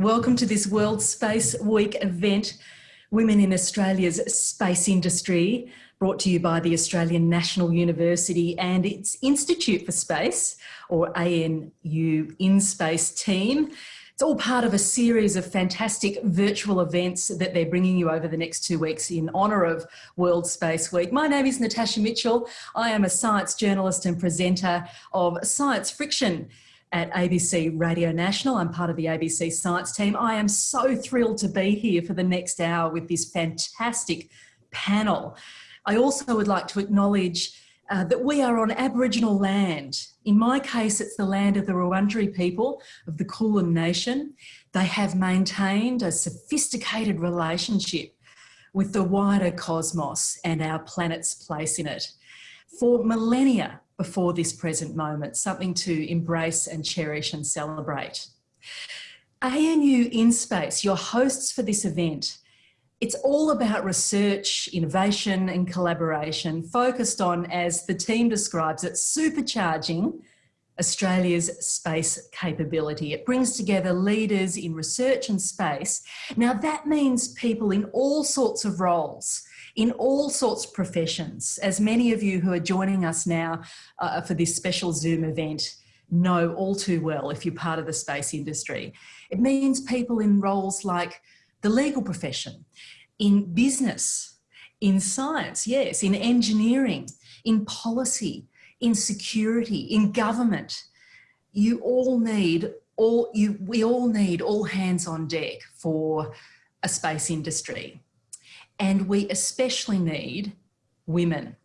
Welcome to this World Space Week event, Women in Australia's Space Industry, brought to you by the Australian National University and its Institute for Space, or ANU In Space team. It's all part of a series of fantastic virtual events that they're bringing you over the next two weeks in honour of World Space Week. My name is Natasha Mitchell. I am a science journalist and presenter of Science Friction at ABC Radio National. I'm part of the ABC Science team. I am so thrilled to be here for the next hour with this fantastic panel. I also would like to acknowledge uh, that we are on Aboriginal land. In my case, it's the land of the Wurundjeri people of the Kulin Nation. They have maintained a sophisticated relationship with the wider cosmos and our planet's place in it. For millennia, before this present moment, something to embrace and cherish and celebrate. ANU In Space, your hosts for this event, it's all about research, innovation and collaboration focused on, as the team describes it, supercharging Australia's space capability. It brings together leaders in research and space. Now that means people in all sorts of roles, in all sorts of professions, as many of you who are joining us now uh, for this special Zoom event know all too well if you're part of the space industry. It means people in roles like the legal profession, in business, in science, yes, in engineering, in policy, in security, in government. You all need all you we all need all hands on deck for a space industry. And we especially need women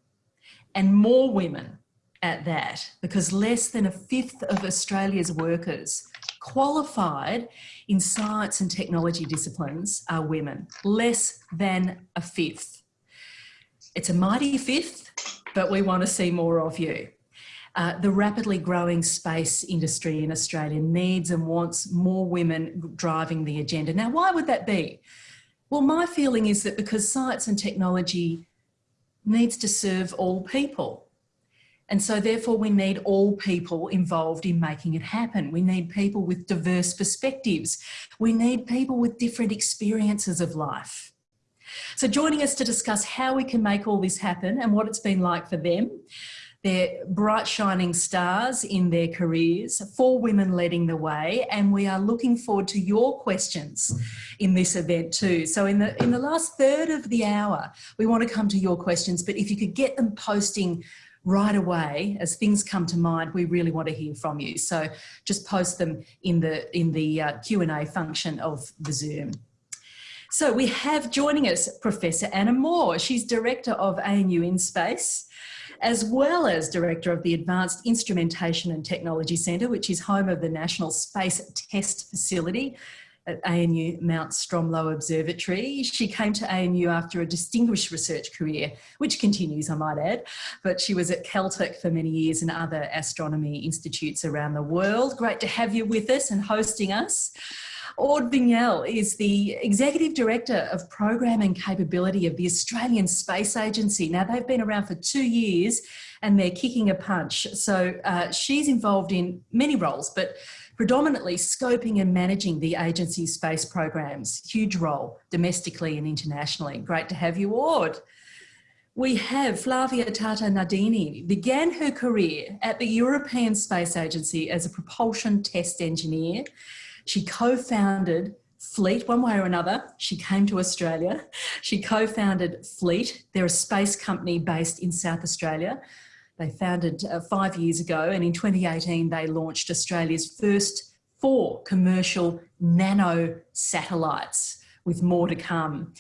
and more women at that because less than a fifth of Australia's workers qualified in science and technology disciplines are women, less than a fifth. It's a mighty fifth, but we want to see more of you. Uh, the rapidly growing space industry in Australia needs and wants more women driving the agenda. Now, why would that be? Well, my feeling is that because science and technology needs to serve all people. And so therefore we need all people involved in making it happen. We need people with diverse perspectives. We need people with different experiences of life. So joining us to discuss how we can make all this happen and what it's been like for them they're bright shining stars in their careers, four women leading the way, and we are looking forward to your questions in this event too. So in the, in the last third of the hour, we want to come to your questions, but if you could get them posting right away as things come to mind we really want to hear from you. So just post them in the in the uh, q&a function of the zoom. So we have joining us professor anna moore. She's director of anu in space as well as Director of the Advanced Instrumentation and Technology Centre, which is home of the National Space Test Facility at ANU Mount Stromlo Observatory. She came to ANU after a distinguished research career, which continues, I might add, but she was at Caltech for many years and other astronomy institutes around the world. Great to have you with us and hosting us. Aude Vignelles is the Executive Director of Program and Capability of the Australian Space Agency. Now, they've been around for two years and they're kicking a punch. So uh, she's involved in many roles, but predominantly scoping and managing the agency's space programs. Huge role domestically and internationally. Great to have you, Aude. We have Flavia Tata Nardini, began her career at the European Space Agency as a propulsion test engineer she co-founded Fleet, one way or another, she came to Australia. She co-founded Fleet. They're a space company based in South Australia. They founded uh, five years ago and in 2018 they launched Australia's first four commercial nano satellites with more to come.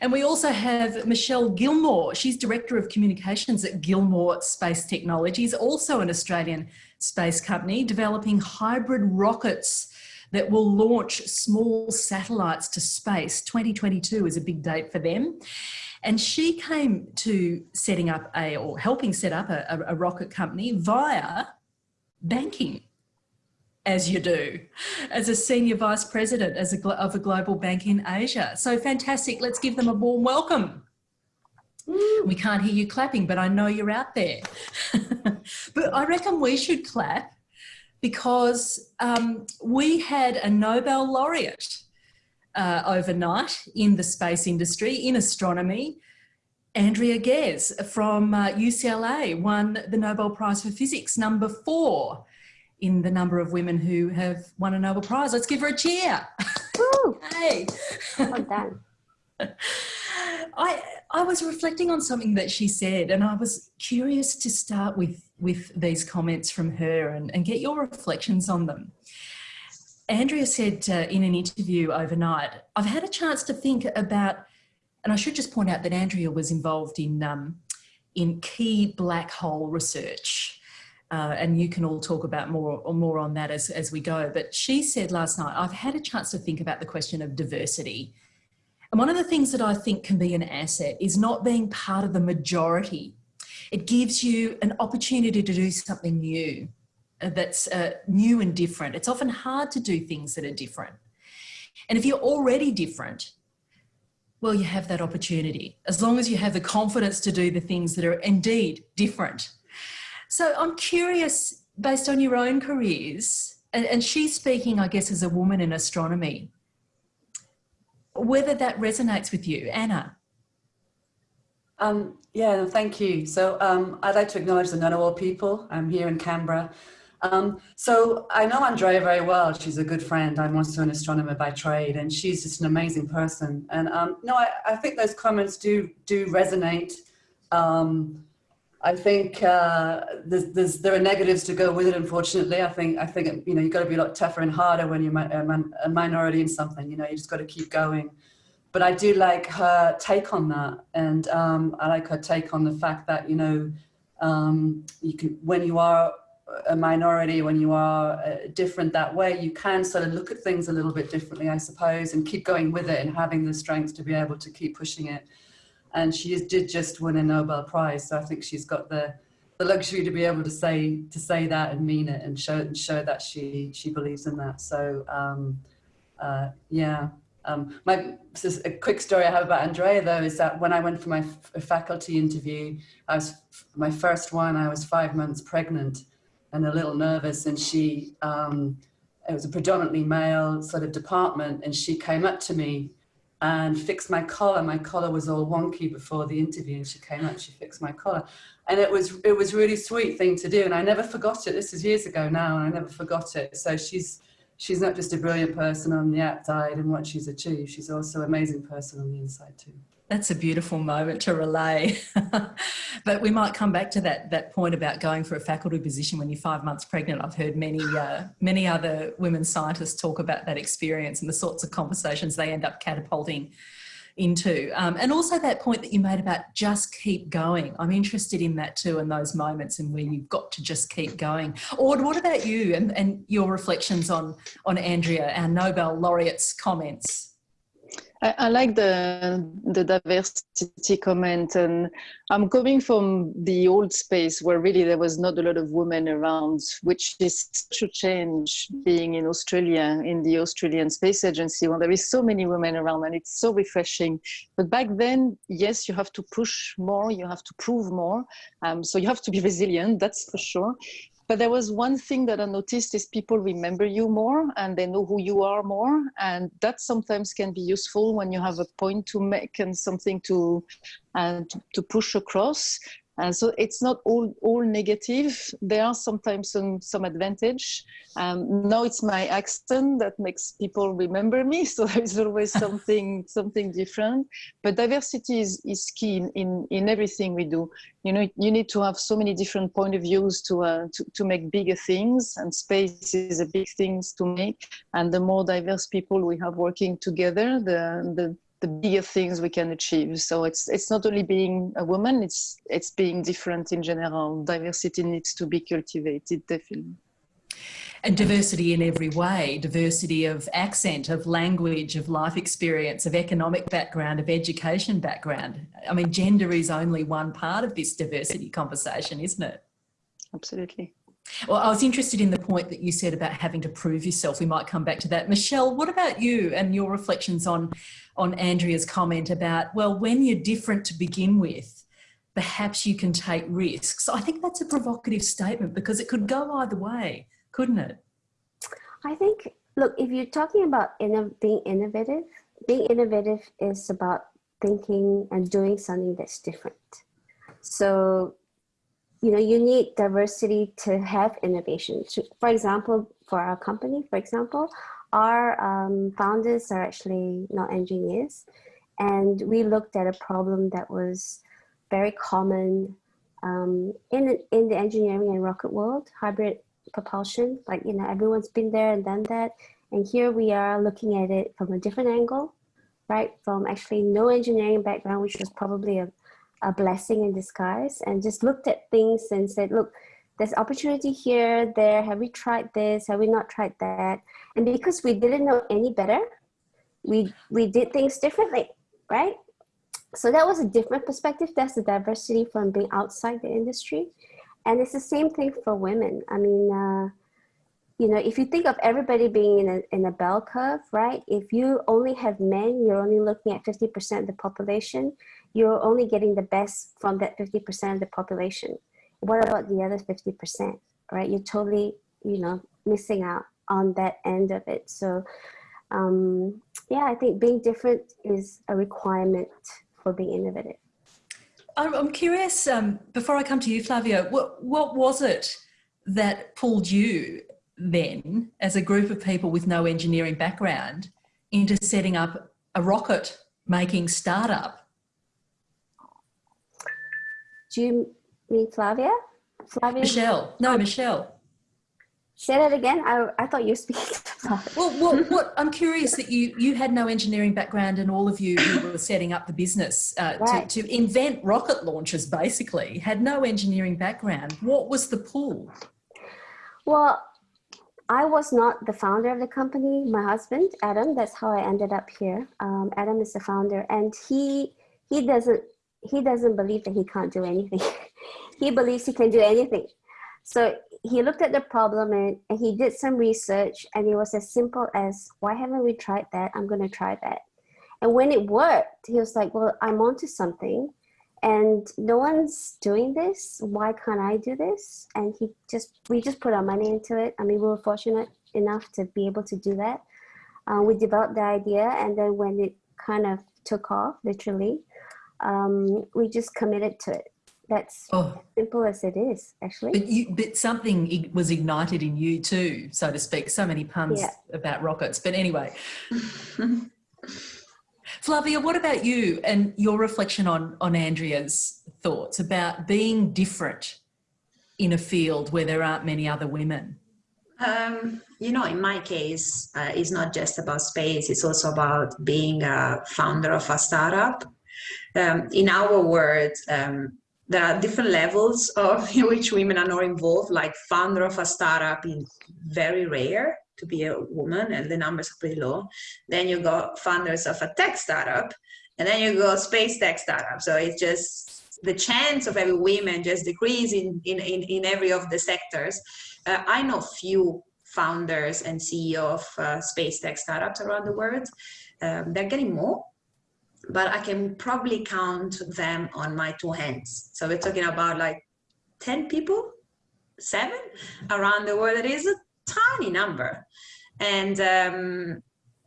And we also have Michelle Gilmour. She's Director of Communications at Gilmour Space Technologies, also an Australian space company, developing hybrid rockets that will launch small satellites to space. 2022 is a big date for them. And she came to setting up a, or helping set up a, a rocket company via banking as you do, as a senior vice president as a, of a global bank in Asia. So fantastic. Let's give them a warm welcome. We can't hear you clapping, but I know you're out there. but I reckon we should clap because um, we had a Nobel laureate uh, overnight in the space industry, in astronomy. Andrea Ghez from uh, UCLA won the Nobel Prize for Physics, number four in the number of women who have won a Nobel Prize. Let's give her a cheer. hey. Well done. I, I was reflecting on something that she said and I was curious to start with, with these comments from her and, and get your reflections on them. Andrea said uh, in an interview overnight, I've had a chance to think about, and I should just point out that Andrea was involved in, um, in key black hole research. Uh, and you can all talk about more or more on that as, as we go. But she said last night, I've had a chance to think about the question of diversity and one of the things that I think can be an asset is not being part of the majority. It gives you an opportunity to do something new uh, that's uh, new and different. It's often hard to do things that are different. And if you're already different, well, you have that opportunity as long as you have the confidence to do the things that are indeed different. So I'm curious, based on your own careers, and, and she's speaking, I guess, as a woman in astronomy, whether that resonates with you. Anna. Um, yeah, thank you. So um, I'd like to acknowledge the Ngunnawal people. I'm here in Canberra. Um, so I know Andrea very well. She's a good friend. I'm also an astronomer by trade, and she's just an amazing person. And um, no, I, I, think those comments do do resonate. Um, I think uh, there's, there's, there are negatives to go with it. Unfortunately, I think I think you know you've got to be a lot tougher and harder when you're a, minority in something. You know, you just got to keep going. But I do like her take on that, and um, I like her take on the fact that you know um, you can when you are a minority, when you are uh, different that way, you can sort of look at things a little bit differently, I suppose, and keep going with it and having the strength to be able to keep pushing it and she did just win a Nobel Prize. So I think she's got the the luxury to be able to say to say that and mean it and show and show that she she believes in that. So um, uh, yeah. Um, my a quick story I have about Andrea though is that when I went for my faculty interview, I was my first one. I was five months pregnant and a little nervous, and she um, it was a predominantly male sort of department, and she came up to me and fixed my collar. My collar was all wonky before the interview and she came up, she fixed my collar. And it was, it was really sweet thing to do. And I never forgot it. This is years ago now and I never forgot it. So she's, she's not just a brilliant person on the outside and what she's achieved. She's also an amazing person on the inside too. That's a beautiful moment to relay. but we might come back to that, that point about going for a faculty position when you're five months pregnant. I've heard many, uh, many other women scientists talk about that experience and the sorts of conversations they end up catapulting into. Um, and also that point that you made about just keep going. I'm interested in that too, and those moments and where you've got to just keep going. Or what about you and, and your reflections on, on Andrea, our Nobel laureate's comments? I, I, like the the diversity comment, and I'm coming from the old space where really there was not a lot of women around, which is such a change being in Australia in the Australian Space Agency when there is so many women around, and it's so refreshing. But back then, yes, you have to push more, you have to prove more, um, so you have to be resilient. That's for sure. But there was one thing that I noticed is people remember you more and they know who you are more. And that sometimes can be useful when you have a point to make and something to, to, to push across. And so it's not all, all negative. There are sometimes some, some advantage. Um, now it's my accent that makes people remember me. So there's always something, something different. But diversity is, is key in, in, in, everything we do. You know, you need to have so many different point of views to, uh, to, to make bigger things and space is a big things to make. And the more diverse people we have working together, the, the, the bigger things we can achieve. So it's it's not only being a woman, it's it's being different in general. Diversity needs to be cultivated, definitely. And diversity in every way, diversity of accent, of language, of life experience, of economic background, of education background. I mean, gender is only one part of this diversity conversation, isn't it? Absolutely. Well, I was interested in the point that you said about having to prove yourself. We might come back to that. Michelle, what about you and your reflections on, on Andrea's comment about, well, when you're different to begin with, perhaps you can take risks. I think that's a provocative statement because it could go either way, couldn't it? I think, look, if you're talking about being innovative, being innovative is about thinking and doing something that's different. So, you know, you need diversity to have innovation. For example, for our company, for example, our um, founders are actually not engineers. And we looked at a problem that was very common um, in, in the engineering and rocket world, hybrid propulsion. Like, you know, everyone's been there and done that. And here we are looking at it from a different angle, right? From actually no engineering background, which was probably a, a blessing in disguise, and just looked at things and said, look, there's opportunity here, there, have we tried this, have we not tried that? And because we didn't know any better, we, we did things differently, right? So that was a different perspective. That's the diversity from being outside the industry. And it's the same thing for women. I mean, uh, you know, if you think of everybody being in a, in a bell curve, right? If you only have men, you're only looking at 50% of the population. You're only getting the best from that 50% of the population. What about the other 50%, right? You're totally, you know, missing out on that end of it. So, um, yeah, I think being different is a requirement for being innovative. I'm curious, um, before I come to you, Flavia, what, what was it that pulled you then, as a group of people with no engineering background, into setting up a rocket making startup? Do you mean Flavia? Flavia? Michelle. No, Michelle. Say that again. I, I thought you were speaking. well, what, what, I'm curious that you you had no engineering background, and all of you who were setting up the business uh, right. to, to invent rocket launchers, basically, had no engineering background. What was the pull? Well, I was not the founder of the company. My husband, Adam, that's how I ended up here. Um, Adam is the founder, and he he doesn't he doesn't believe that he can't do anything. he believes he can do anything. So he looked at the problem and, and he did some research, and it was as simple as, "Why haven't we tried that? I'm going to try that." And when it worked, he was like, "Well, I'm onto something." and no one's doing this why can't i do this and he just we just put our money into it i mean we were fortunate enough to be able to do that uh, we developed the idea and then when it kind of took off literally um, we just committed to it that's oh. simple as it is actually but, you, but something was ignited in you too so to speak so many puns yeah. about rockets but anyway Flavia, what about you and your reflection on, on Andrea's thoughts about being different in a field where there aren't many other women? Um, you know, in my case, uh, it's not just about space, it's also about being a founder of a startup. Um, in our world, um, there are different levels of in which women are not involved, like founder of a startup is very rare to be a woman and the numbers are pretty low. Then you got founders of a tech startup and then you go space tech startup. So it's just the chance of every women just decrease in, in, in, in every of the sectors. Uh, I know few founders and CEO of uh, space tech startups around the world. Um, they're getting more, but I can probably count them on my two hands. So we're talking about like 10 people, seven around the world. It is a tiny number. And um,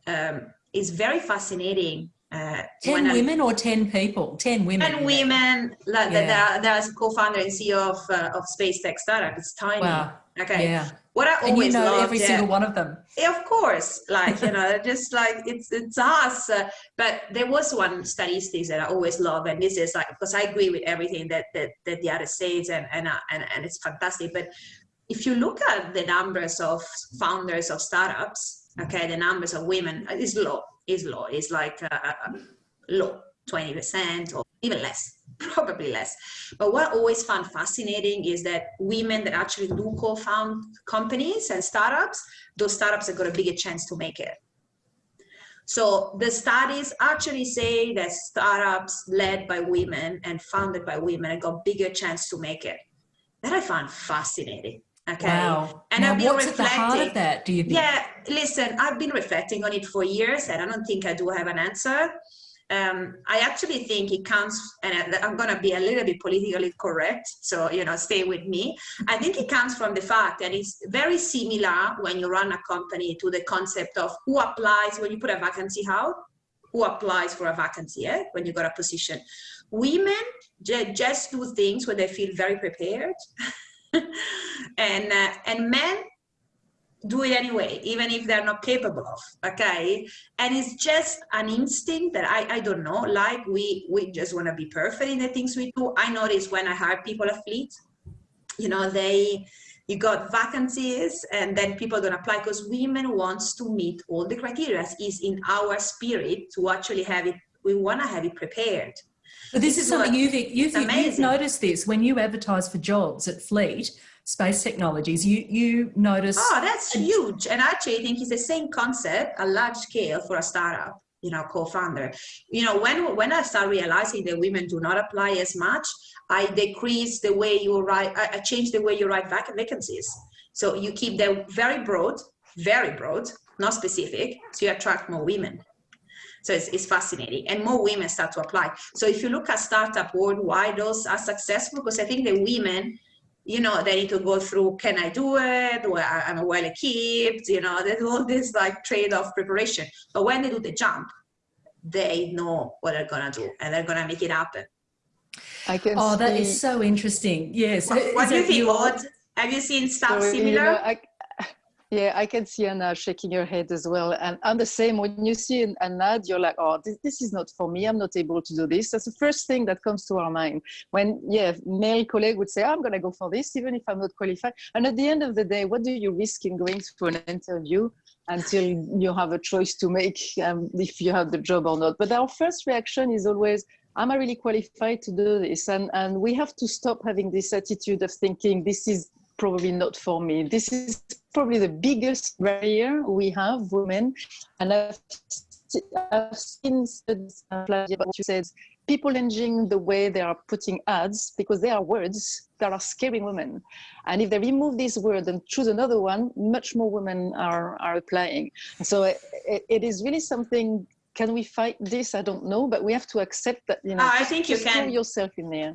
um, it's very fascinating. Uh, 10 women I, or 10 people? 10 women. 10 women. Like yeah. There's co-founder and CEO of, uh, of Space Tech Startup. It's tiny. Wow. Okay. Yeah. What I always and you know every single one of them. Yeah, of course. Like, you know, just like it's it's us. Uh, but there was one statistics that I always love, and this is like because I agree with everything that that, that the other says, and and, uh, and and it's fantastic. But if you look at the numbers of founders of startups, okay, the numbers of women is low, is low, it's like uh, uh low, 20% or even less, probably less. But what I always found fascinating is that women that actually do co-found companies and startups, those startups have got a bigger chance to make it. So the studies actually say that startups led by women and founded by women have got bigger chance to make it. That I found fascinating. Okay. Wow. And now, I've been what's reflecting. At the heart of that, do you think? Yeah, listen, I've been reflecting on it for years and I don't think I do have an answer. Um, I actually think it comes, and I'm going to be a little bit politically correct, so you know, stay with me. I think it comes from the fact that it's very similar when you run a company to the concept of who applies when you put a vacancy out, who applies for a vacancy eh, when you got a position. Women just do things when they feel very prepared, and uh, and men do it anyway, even if they're not capable of, okay? And it's just an instinct that I, I don't know, like we, we just wanna be perfect in the things we do. I notice when I hire people at Fleet, you know, they, you got vacancies and then people don't apply because women wants to meet all the criteria is in our spirit to actually have it, we wanna have it prepared. But this is something you've, you've, you've noticed this when you advertise for jobs at Fleet, space technologies, you, you notice... Oh, that's huge. And actually, I think it's the same concept, a large scale for a startup, you know, co-founder. You know, when, when I start realizing that women do not apply as much, I decrease the way you write, I, I change the way you write vac vacancies. So you keep them very broad, very broad, not specific, so you attract more women. So it's, it's, fascinating and more women start to apply. So if you look at startup worldwide, those are successful because I think the women you know, they need to go through, can I do it? Well, I'm well equipped, you know, there's all this like trade-off preparation. But when they do the jump, they know what they're gonna do and they're gonna make it happen. I can oh, see... that is so interesting. Yes. What, what do you think, Aude? Have you seen stuff Sorry, similar? You know, I, yeah, I can see Anna shaking her head as well. And I'm the same. When you see an, an ad, you're like, oh, this, this, is not for me. I'm not able to do this. That's the first thing that comes to our mind. When, yeah, male colleague would say, I'm going to go for this, even if I'm not qualified. And at the end of the day, what do you risk in going to an interview until you have a choice to make um, if you have the job or not? But our first reaction is always, am I really qualified to do this? And, and we have to stop having this attitude of thinking this is probably not for me. This is probably the biggest barrier we have, women. And I've, I've seen uh, what you said, people changing the way they are putting ads because they are words that are scaring women. And if they remove this word and choose another one, much more women are, are applying. So it, it is really something can we fight this? I don't know, but we have to accept that, you know, oh, I think you can. yourself in there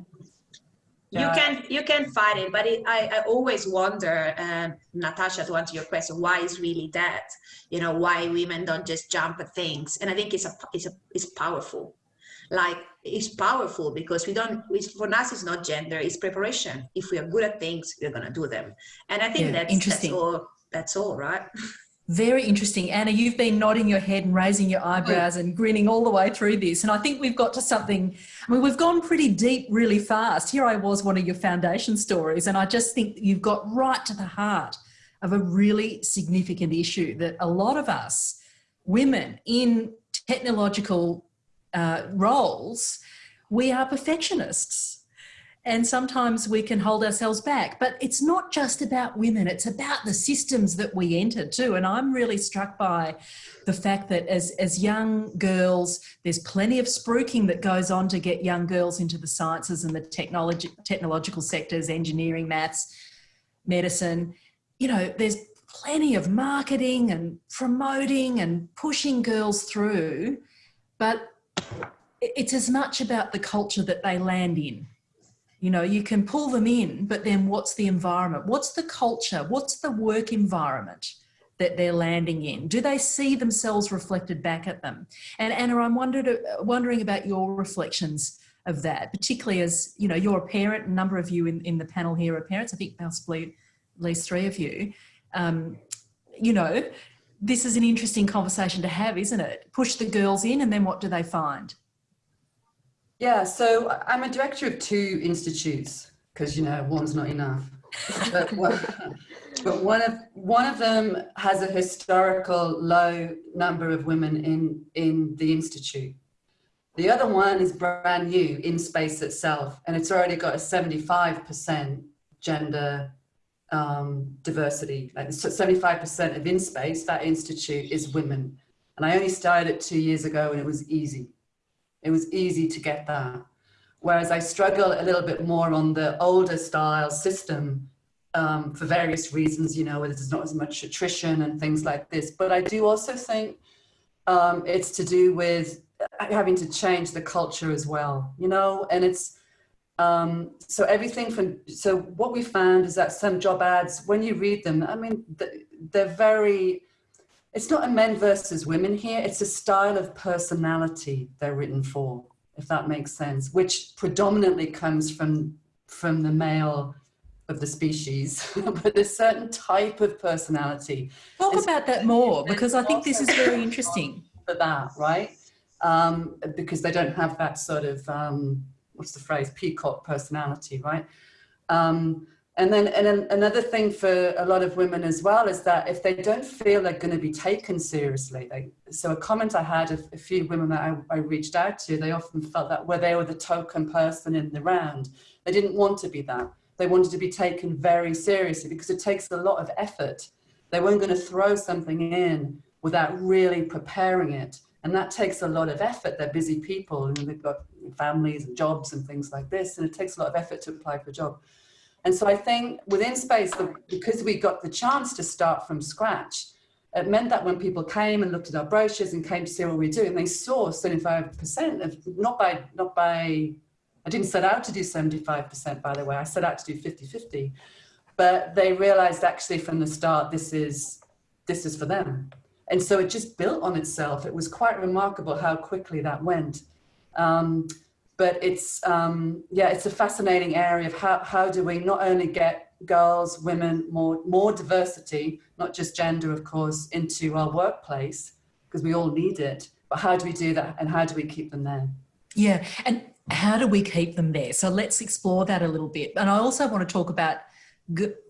you can you can fight it but it, I, I always wonder um, natasha to answer your question why is really that? You know why women don't just jump at things? And i think it's a it's a it's powerful. Like it's powerful because we don't it's, for us it's not gender it's preparation. If we are good at things we're going to do them. And i think yeah, that's that's all that's all right Very interesting. Anna, you've been nodding your head and raising your eyebrows and grinning all the way through this. And I think we've got to something, I mean, we've gone pretty deep really fast. Here I was, one of your foundation stories, and I just think you've got right to the heart of a really significant issue that a lot of us, women in technological uh, roles, we are perfectionists and sometimes we can hold ourselves back. But it's not just about women it's about the systems that we enter too. And i'm really struck by the fact that as as young girls there's plenty of spruiking that goes on to get young girls into the sciences and the technology technological sectors engineering maths medicine. You know there's plenty of marketing and promoting and pushing girls through but it's as much about the culture that they land in you know, you can pull them in, but then what's the environment? What's the culture? What's the work environment that they're landing in? Do they see themselves reflected back at them? And Anna, I'm wondered, uh, wondering about your reflections of that, particularly as, you know, you're a parent, a number of you in, in the panel here are parents, I think possibly at least three of you. Um, you know, this is an interesting conversation to have, isn't it? Push the girls in and then what do they find? Yeah, so I'm a director of two institutes because you know one's not enough. but, one, but one of one of them has a historical low number of women in in the institute. The other one is brand new in space itself, and it's already got a 75% gender um, diversity. Like 75% of in space, that institute is women. And I only started it two years ago, and it was easy. It was easy to get that. Whereas I struggle a little bit more on the older style system um, for various reasons, you know, where there's not as much attrition and things like this. But I do also think um, it's to do with having to change the culture as well, you know, and it's, um, so everything from, so what we found is that some job ads, when you read them, I mean, they're very, it's not a men versus women here, it's a style of personality they're written for, if that makes sense, which predominantly comes from, from the male of the species, but a certain type of personality. Talk about that more, because I think this is very interesting. For that, right? Um, because they don't have that sort of, um, what's the phrase, peacock personality, right? Um, and then, and another thing for a lot of women as well is that if they don't feel they're going to be taken seriously, they, so a comment I had of a few women that I, I reached out to, they often felt that where they were the token person in the round, they didn't want to be that. They wanted to be taken very seriously because it takes a lot of effort. They weren't going to throw something in without really preparing it. And that takes a lot of effort. They're busy people and they've got families and jobs and things like this. And it takes a lot of effort to apply for a job. And so I think within Space, because we got the chance to start from scratch, it meant that when people came and looked at our brochures and came to see what we do, and they saw 75% of, not by, not by, I didn't set out to do 75%, by the way, I set out to do 50-50, but they realized actually from the start, this is, this is for them. And so it just built on itself. It was quite remarkable how quickly that went. Um, but it's um, yeah, it's a fascinating area of how, how do we not only get girls, women, more, more diversity, not just gender, of course, into our workplace, because we all need it, but how do we do that and how do we keep them there? Yeah, and how do we keep them there? So let's explore that a little bit. And I also want to talk about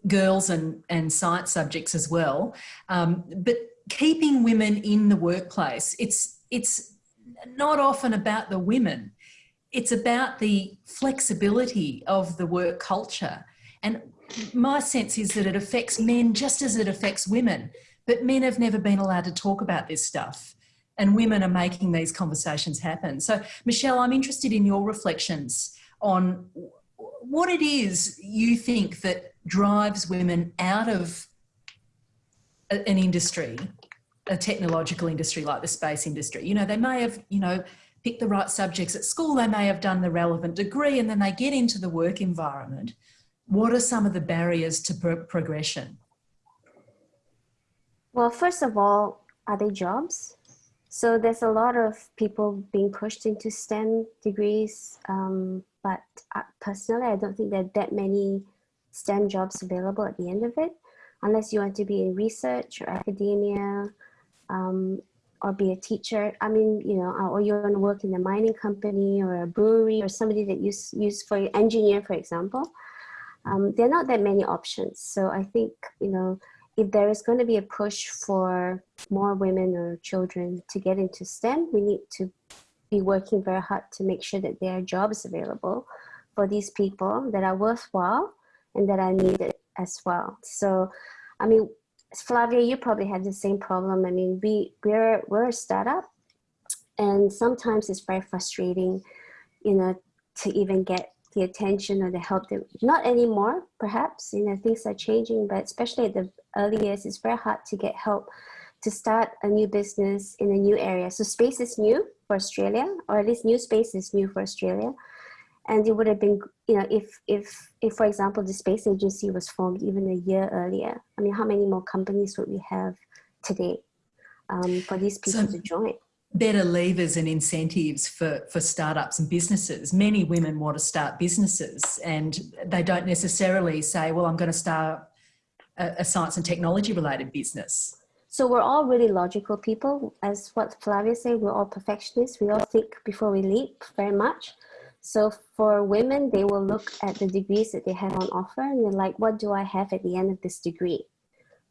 girls and, and science subjects as well. Um, but keeping women in the workplace, it's, it's not often about the women it's about the flexibility of the work culture. And my sense is that it affects men just as it affects women, but men have never been allowed to talk about this stuff and women are making these conversations happen. So Michelle, I'm interested in your reflections on what it is you think that drives women out of an industry, a technological industry like the space industry. You know, they may have, you know, pick the right subjects at school, they may have done the relevant degree and then they get into the work environment. What are some of the barriers to pro progression? Well, first of all, are they jobs? So there's a lot of people being pushed into STEM degrees, um, but personally, I don't think there are that many STEM jobs available at the end of it, unless you want to be in research or academia. Um, or be a teacher. I mean, you know, or you want to work in a mining company or a brewery or somebody that you use for engineer, for example. Um, there are not that many options. So I think, you know, if there is going to be a push for more women or children to get into STEM, we need to be working very hard to make sure that there are jobs available for these people that are worthwhile and that are needed as well. So, I mean, Flavia, you probably have the same problem. I mean, we, we're, we're a startup and sometimes it's very frustrating, you know, to even get the attention or the help that, not anymore, perhaps, you know, things are changing, but especially at the early years, it's very hard to get help to start a new business in a new area. So space is new for Australia, or at least new space is new for Australia and it would have been you know if if if for example the space agency was formed even a year earlier i mean how many more companies would we have today um, for these people so to join? better levers and incentives for for startups and businesses. Many women want to start businesses and they don't necessarily say well i'm going to start a, a science and technology related business. So we're all really logical people. As what flavia said we're all perfectionists. We all think before we leap very much so for women, they will look at the degrees that they have on offer and they're like, what do I have at the end of this degree?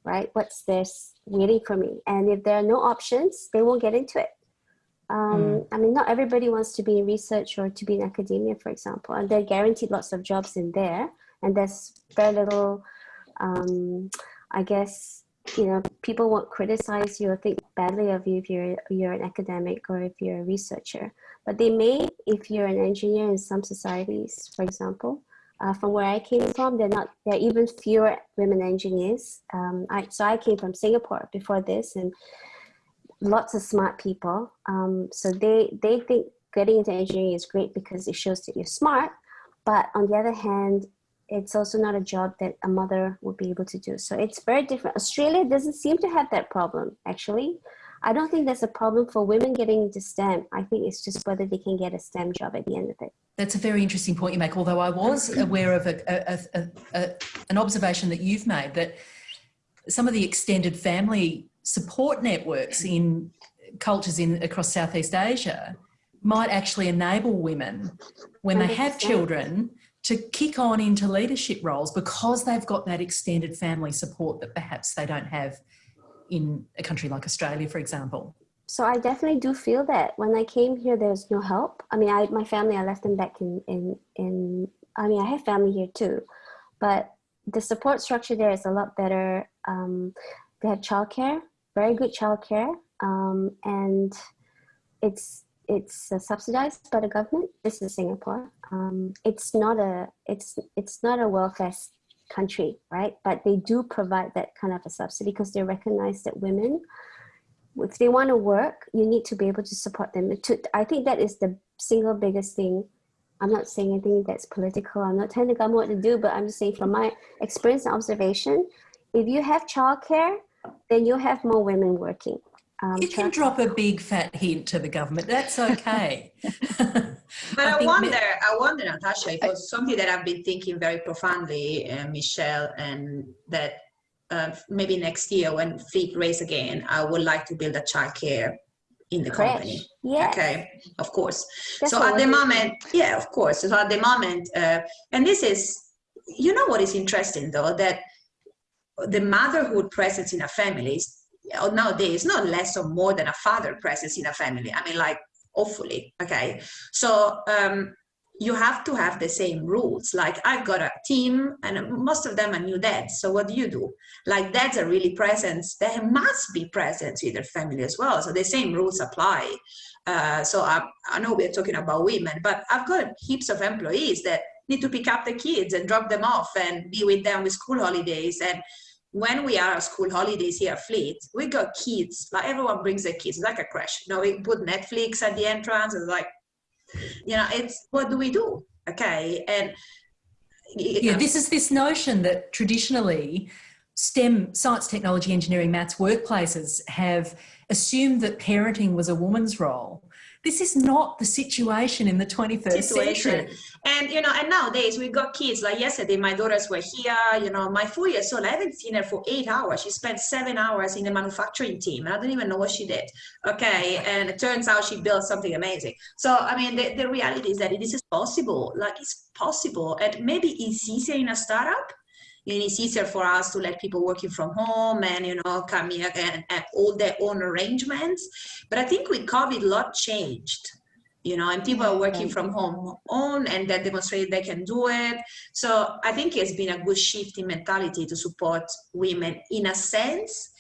Right? What's this waiting for me? And if there are no options, they won't get into it. Um, mm. I mean, not everybody wants to be in research or to be in academia, for example, and they're guaranteed lots of jobs in there. And there's very little, um, I guess, you know, people won't criticize you or think badly of you if you're, you're an academic or if you're a researcher. But they may, if you're an engineer in some societies, for example, uh, from where I came from, they're not, there are even fewer women engineers. Um, I, so I came from Singapore before this, and lots of smart people. Um, so they, they think getting into engineering is great because it shows that you're smart. But on the other hand, it's also not a job that a mother would be able to do. So it's very different. Australia doesn't seem to have that problem, actually. I don't think there's a problem for women getting into STEM. I think it's just whether they can get a STEM job at the end of it. That's a very interesting point you make, although I was aware of a, a, a, a, an observation that you've made that some of the extended family support networks in cultures in across Southeast Asia might actually enable women when they have 100%. children to kick on into leadership roles because they've got that extended family support that perhaps they don't have in a country like Australia, for example. So I definitely do feel that when I came here, there's no help. I mean, I, my family, I left them back in, in, in, I mean, I have family here too, but the support structure there is a lot better. Um, they have childcare, very good childcare, um, and it's it's uh, subsidized by the government. This is Singapore. Um, it's not a it's it's not a welfare country, right? But they do provide that kind of a subsidy because they recognize that women, if they want to work, you need to be able to support them. To, I think that is the single biggest thing. I'm not saying anything that's political. I'm not telling the government what to do, but I'm just saying from my experience and observation, if you have childcare, then you'll have more women working. Um, You can drop a big fat hint to the government. That's okay. But I, think wonder, ma- I wonder, Natasha, it was something that I've been thinking very profoundly, uh, Michelle, and that uh, maybe next year when Fleet race again, I would like to build a childcare in the company. Yeah. Okay, of course. That's so at the we're doing. moment, yeah, of course. So at the moment, uh, and this is, you know, what is interesting though that the motherhood presence in a family is nowadays not less or more than a father presence in a family. I mean, like awfully. Okay, so um, you have to have the same rules. Like I've got a team, and most of them are new dads. So what do you do? Like dads are really present. They must be present with their family as well. So the same rules apply. Uh, so I, I know we're talking about women, but I've got heaps of employees that need to pick up the kids and drop them off and be with them with school holidays. And when we are at school holidays here at Fleet, we got kids, like everyone brings their kids, it's like a crash. You know, we put Netflix at the entrance, it's like, you know, it's what do we do? Okay. And yeah, um, this is this notion that traditionally STEM, science, technology, engineering, maths workplaces have assumed that parenting was a woman's role. This is not the situation in the 21st situation. century. And you know, and nowadays we got kids. Like yesterday, my daughters were here. You know, my four years old. I haven't seen her for eight hours. She spent seven hours in the manufacturing team, and I don't even know what she did. Okay, and it turns out she built something amazing. So I mean, the, the reality is that this is possible. Like it's possible, and maybe it's easier in a startup. And it's easier for us to let people working from home and you know come here and all their own arrangements. But I think with COVID, a lot changed you know, and people are working from home on and that demonstrated they can do it. So I think it's been a good shift in mentality to support women in a sense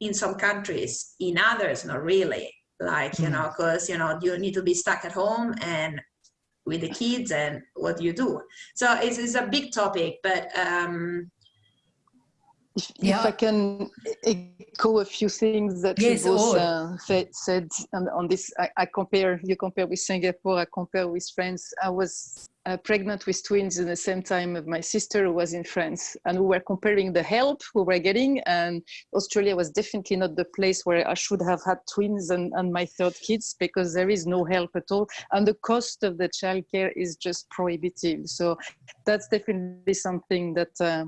in some countries, in others, not really. Like, you hmm. know, because, you know, you need to be stuck at home and with the kids and what you do? So it's, it's a big topic, but um, If, Yeah. if I can echo a few things that Yes, you both uh, said, said on, on this, I, I compare, you compare with Singapore, I compare with France. I was uh, pregnant with twins at the same time of my sister who was in France and we were comparing the help we were getting and Australia was definitely not the place where I should have had twins and, and my third kids because there is no help at all and the cost of the childcare is just prohibitive. So that's definitely something that uh,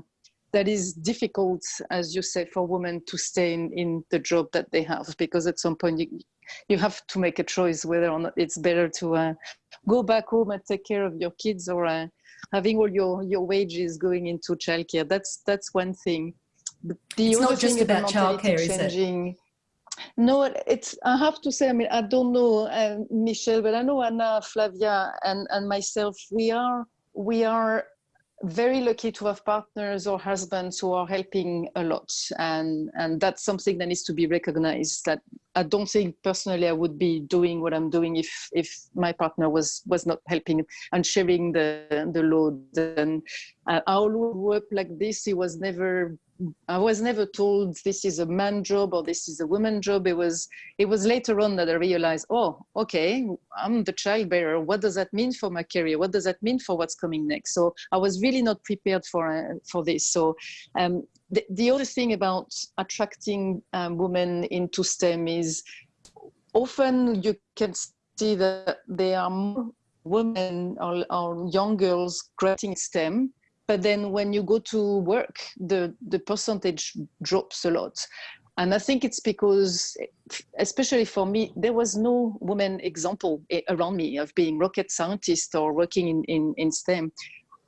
that is difficult, as you say, for women to stay in, in the job that they have, because at some point you, you have to make a choice whether or not it's better to uh, go back home and take care of your kids or uh, having all your, your wages going into childcare. That's that's one thing. The, It's not just thing about childcare, is it? changing- No, it's. I have to say. I mean, I don't know uh, Michelle, but I know Anna, Flavia, and and myself. We are we are very lucky to have partners or husbands who are helping a lot. And and that's something that needs to be recognized that i don't think personally i would be doing what i'm doing if if my partner was was not helping and sharing the the load. And uh, our up like this. He was never I was never told this is a man job or this is a woman job. It was it was later on that I realized, oh, okay, I'm the child bearer. What does that mean for my career? What does that mean for what's coming next? So I was really not prepared for uh, for this. So um, the, the other thing about attracting um, women into STEM is often you can see that there are more women or, or young girls graduating STEM but then when you go to work, the, the percentage drops a lot. And I think it's because, especially for me, there was no woman example around me of being rocket scientist or working in, in, in STEM.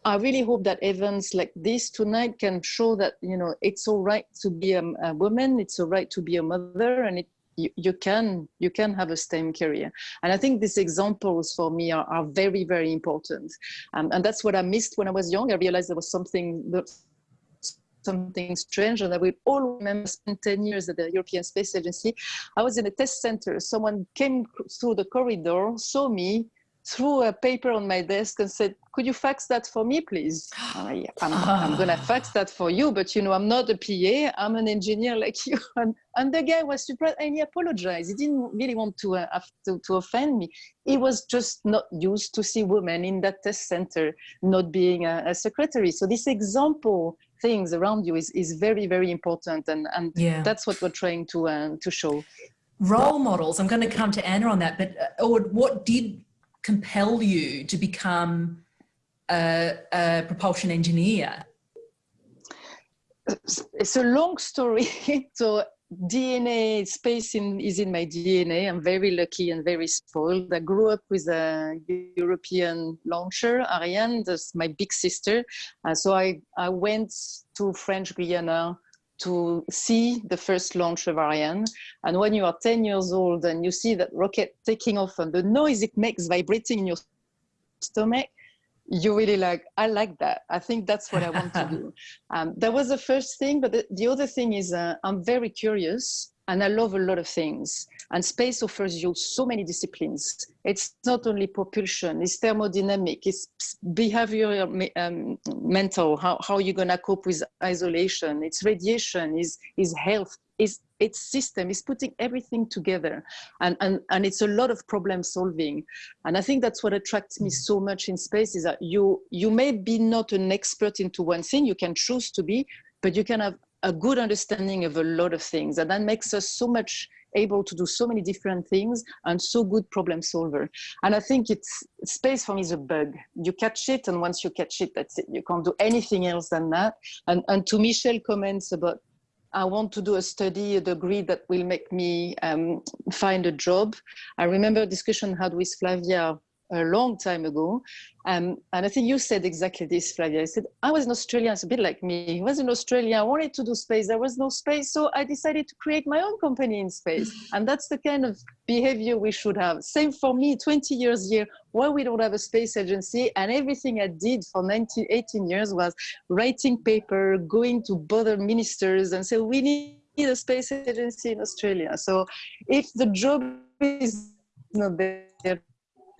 I really hope that events like this tonight can show that, you know, it's all right to be a, a woman, it's all right to be a mother, and it, you, can you can have a STEM career. And I think these examples for me are, are very, very important. Um, and that's what I missed when I was young. I realized there was something something strange and I will all remember spent 10 years at the European Space Agency. I was in a test center. Someone came through the corridor, saw me, threw a paper on my desk and said, could you fax that for me, please? Uh, yeah, I'm, I'm going to fax that for you, but you know, I'm not a PA, I'm an engineer like you. And, and the guy was surprised and he apologized. He didn't really want to, uh, to, to offend me. He was just not used to see women in that test center not being a, a secretary. So this example things around you is, is very, very important. And, and yeah. that's what we're trying to, uh, to show. Role models, I'm going to come to Anna on that, but uh, what did compel you to become a, a propulsion engineer? It's a long story. so DNA space in, is in my DNA. I'm very lucky and very spoiled. I grew up with a European launcher, Ariane, that's my big sister. Uh, so I, I went to French Guiana to see the first launch of Ariane. And when you are 10 years old and you see that rocket taking off and the noise it makes vibrating in your stomach, you really like, I like that. I think that's what I want to do. Um, that was the first thing. But the, the other thing is uh, I'm very curious and I love a lot of things. And space offers you so many disciplines. It's not only propulsion, it's thermodynamic, it's behavioral, um, mental, how, how you're gonna cope with isolation, it's radiation, is is health, is its system, is putting everything together. And, and, and it's a lot of problem solving. And I think that's what attracts me so much in space is that you, you may be not an expert into one thing, you can choose to be, but you can have a good understanding of a lot of things. And that makes us so much able to do so many different things and so good problem solver. And I think it's space for me is a bug. You catch it and once you catch it, that's it. You can't do anything else than that. And, and to Michelle comments about I want to do a study, a degree that will make me um, find a job. I remember a discussion had with Flavia a long time ago. Um, and I think you said exactly this, Flavia. I said, I was in Australia, it's a bit like me. I was in Australia, I wanted to do space, there was no space, so I decided to create my own company in space. And that's the kind of behavior we should have. Same for me, 20 years here, why we don't have a space agency, and everything I did for 19, 18 years was writing paper, going to bother ministers and say, we need a space agency in Australia. So if the job is not there,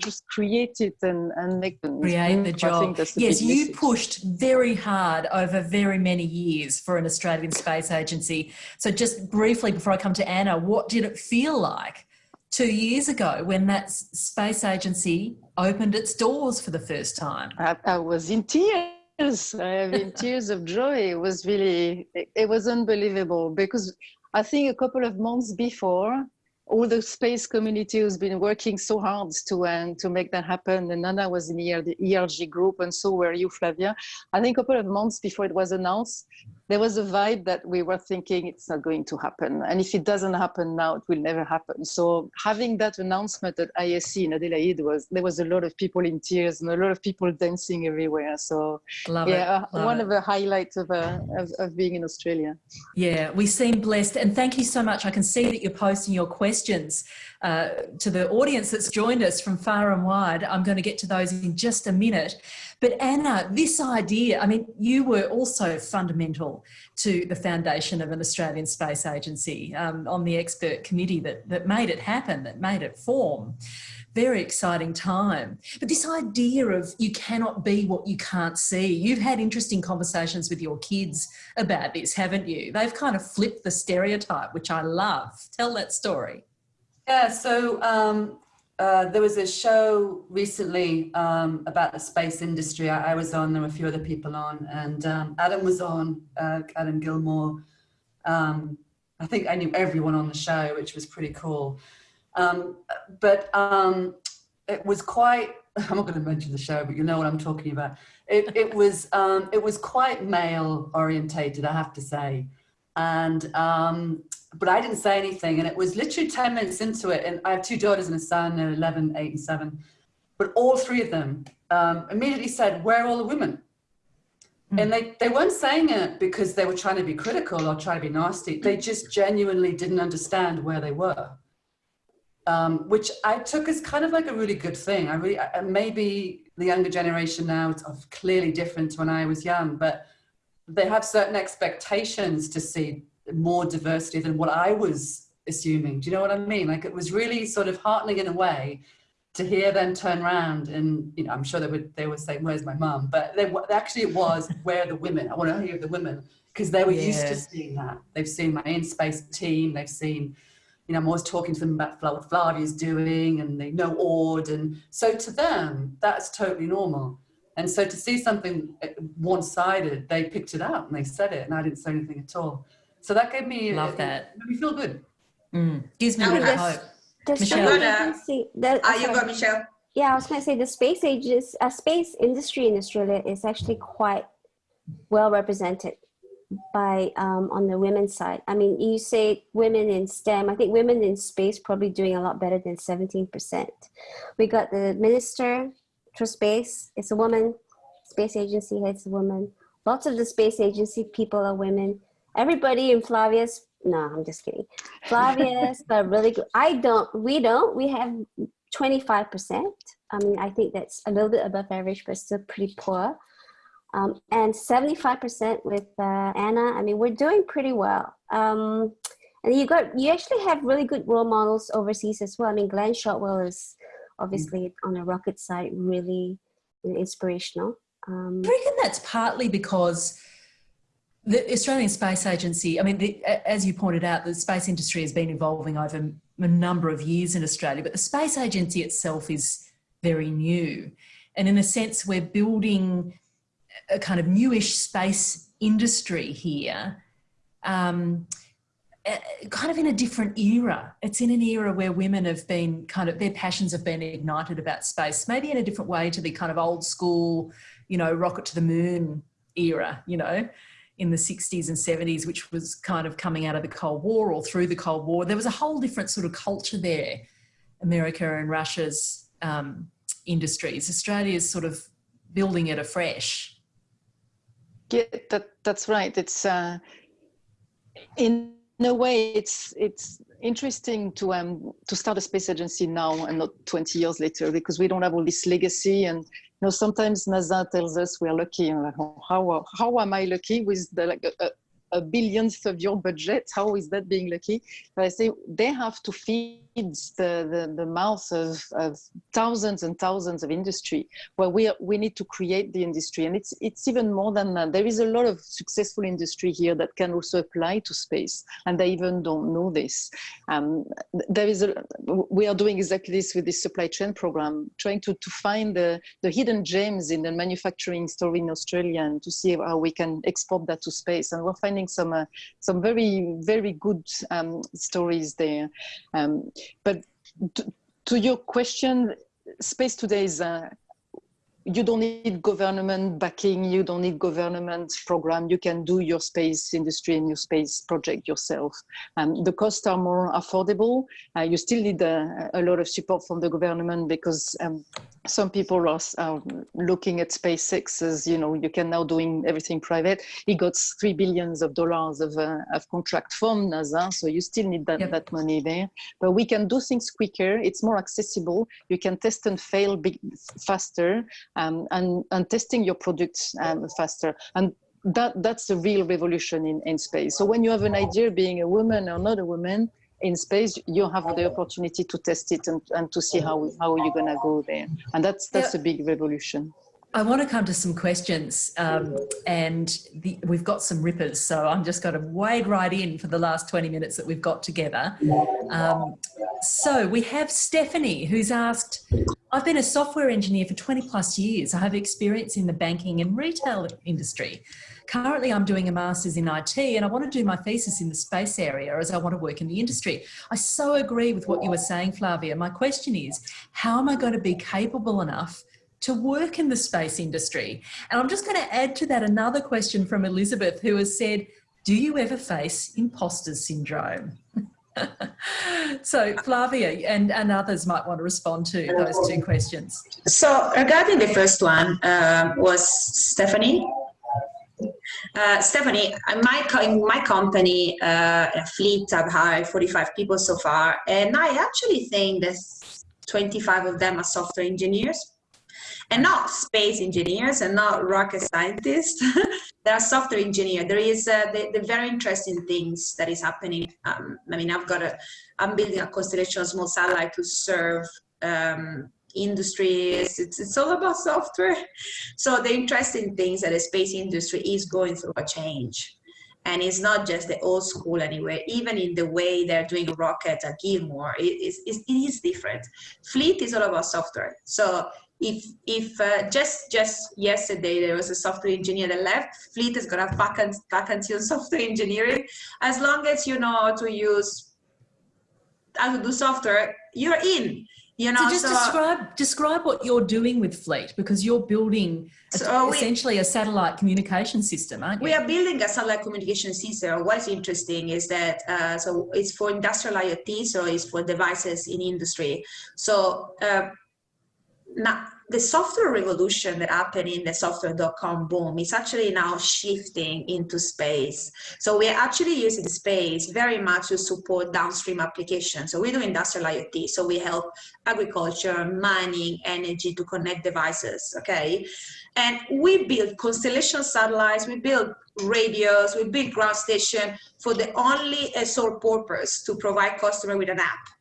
just create it and, and make them create the job. yes, you pushed very hard over very many years for an Australian space agency. So just briefly before I come to Anna, what did it feel like two years ago when that space agency opened its doors for the first time? I, I was in tears. I have in tears of joy. It was really, it was unbelievable because I think a couple of months before, all the space community who's been working so hard to uh, to make that happen. And Anna was in the ERG group, and so were you, Flavia. I think a couple of months before it was announced, there was a vibe that we were thinking it's not going to happen. And if it doesn't happen now, it will never happen. So having that announcement at IAC in Adelaide was, there was a lot of people in tears and a lot of people dancing everywhere. So Love yeah, Love one it. of the highlights of, uh, of, of being in Australia. Yeah, we seem blessed. And thank you so much. I can see that you're posting your questions uh, to the audience that's joined us from far and wide. I'm going to get to those in just a minute. But Anna, this idea, I mean, you were also fundamental to the foundation of an Australian Space Agency um, on the expert committee that, that made it happen, that made it form. Very exciting time. But this idea of you cannot be what you can't see, you've had interesting conversations with your kids about this, haven't you? They've kind of flipped the stereotype, which I love. Tell that story. Yeah, so um, uh, there was a show recently um, about the space industry. I, I, was on, there were a few other people on, and um, Adam was on, uh, Adam Gilmour. Um, I think I knew everyone on the show, which was pretty cool. Um, but um, it was quite, I'm not going to mention the show, but you know what I'm talking about. It, it was, um, it was quite male orientated, I have to say. And but I didn't say anything. And it was literally 10 minutes into it. And I have two daughters and a son, they're 11, 8, and 7. But all three of them um, immediately said, Where are all the women? Mm. And they, they weren't saying it because they were trying to be critical or trying to be nasty. They just genuinely didn't understand where they were. Um, which I took as kind of like a really good thing. I really, maybe the younger generation now is clearly different to when I was young, but they have certain expectations to see more diversity than what I was assuming. Do you know what I mean? Like it was really sort of heartening in a way to hear them turn around and, you know, I'm sure they would, they were saying, where's my mum? But they, actually it was, where are the women? I want to hear the women because they were yeah. used to seeing that. They've seen my InSpace team. They've seen, you know, I'm always talking to them about what Flavia's doing and they know Aude. And so to them, that's totally normal. And so to see something uh, one-sided, they picked it up and they said it and I didn't say anything at all. So that gave me love that. Made me feel good. Mm. Gives me a bit of hope. Michelle. Agency, the, ah, you go, Michelle. Yeah, I was going to say the space ages, uh, space industry in Australia is actually quite well represented by um, on the women's side. I mean, you say women in STEM. I think women in space probably doing a lot better than seventeen percent. We got the minister for space. It's a woman. Space agency head's a woman. Lots of the space agency people are women everybody in Flavia's, no, I'm just kidding. Flavia's are really good. I don't, we don't, we have 25%. I mean, I think that's a little bit above average, but still pretty poor. Um, and 75% with uh, Anna. I mean, we're doing pretty well. Um, and you got, you actually have really good role models overseas as well. I mean, Gwynne Shotwell is obviously mm. on the rocket side really inspirational. Um, I reckon that's partly because the Australian Space Agency, I mean, the, as you pointed out, the space industry has been evolving over a number of years in Australia, but the Space Agency itself is very new. And in a sense, we're building a kind of newish space industry here, um, kind of in a different era. It's in an era where women have been kind of, their passions have been ignited about space, maybe in a different way to the kind of old school, you know, rocket to the moon era, you know in the 60s and 70s, which was kind of coming out of the Cold War or through the Cold War. There was a whole different sort of culture there, America and Russia's um, industries. Australia's sort of building it afresh. Yeah, that, that's right. It's uh, in a way, it's it's interesting to um to start a space agency now and not 20 years later because we don't have all this legacy and know, sometimes NASA tells us we're lucky. Like, oh, how, how am I lucky with the, like, a, a billionth of your budget? How is that being lucky? But I say they have to feed the, the, the of, of thousands and thousands of industry where we, are, we need to create the industry. And it's, it's even more than that. There is a lot of successful industry here that can also apply to space and they even don't know this. Um, there is a, we are doing exactly this with this supply chain program, trying to, to find the, the hidden gems in the manufacturing story in Australia and to see how we can export that to space. And we're finding some, uh, some very, very good um, stories there. Um, but to, to your question, space today is uh, you don't need government backing, you don't need government program, you can do your space industry and your space project yourself. Um, the costs are more affordable. Uh, you still need a, a, lot of support from the government because um, some people are, are, looking at SpaceX as, you know, you can now doing everything private. He got three billions of dollars of, uh, of contract from NASA, so you still need that, yep. that money there. But we can do things quicker, it's more accessible, you can test and fail big, faster, um, and, and testing your products um, faster. And that that's the real revolution in, in space. So when you have an idea being a woman or not a woman in space, you have the opportunity to test it and, and to see how, how you're gonna go there. And that's, that's yeah. a big revolution. I want to come to some questions um, and the, we've got some rippers. So I'm just going to wade right in for the last 20 minutes that we've got together. Um, so we have Stephanie who's asked, I've been a software engineer for 20 plus years. I have experience in the banking and retail industry. Currently, I'm doing a master's in IT and I want to do my thesis in the space area as I want to work in the industry. I so agree with what you were saying, Flavia. My question is, how am I going to be capable enough to work in the space industry? And I'm just going to add to that another question from Elizabeth, who has said, do you ever face imposter syndrome? so Flavia and, and others might want to respond to those two questions. So regarding the first one uh, was Stephanie. Uh, Stephanie, my, in my company, uh, Fleet, I've hired 45 people so far, and I actually think that 25 of them are software engineers and not space engineers and not rocket scientists. they are software engineers. There is uh, the, the, very interesting things that is happening. Um, I mean, I've got a, I'm building a constellation of small satellite to serve um, industries. It's, it's all about software. So the interesting things that the space industry is going through a change. And it's not just the old school anyway, even in the way they're doing rocket at Gilmour, it is, it is different. Fleet is all about software. So if if uh, just just yesterday there was a software engineer that left, Fleet is gonna vacant vacancy on software engineering. As long as you know how to use how to do software, you're in. You know, so just so, describe describe what you're doing with Fleet because you're building so essentially we, a satellite communication system, aren't you? We are building a satellite communication system. What's interesting is that uh, so it's for industrial IoT, so it's for devices in industry. So uh, now the software revolution that happened in the software.com boom is actually now shifting into space. So we're actually using space very much to support downstream applications. So we do industrial IoT. So we help agriculture, mining, energy to connect devices, okay? And we build constellation satellites, we build radios, we build ground station for the only sole purpose to provide customer with an app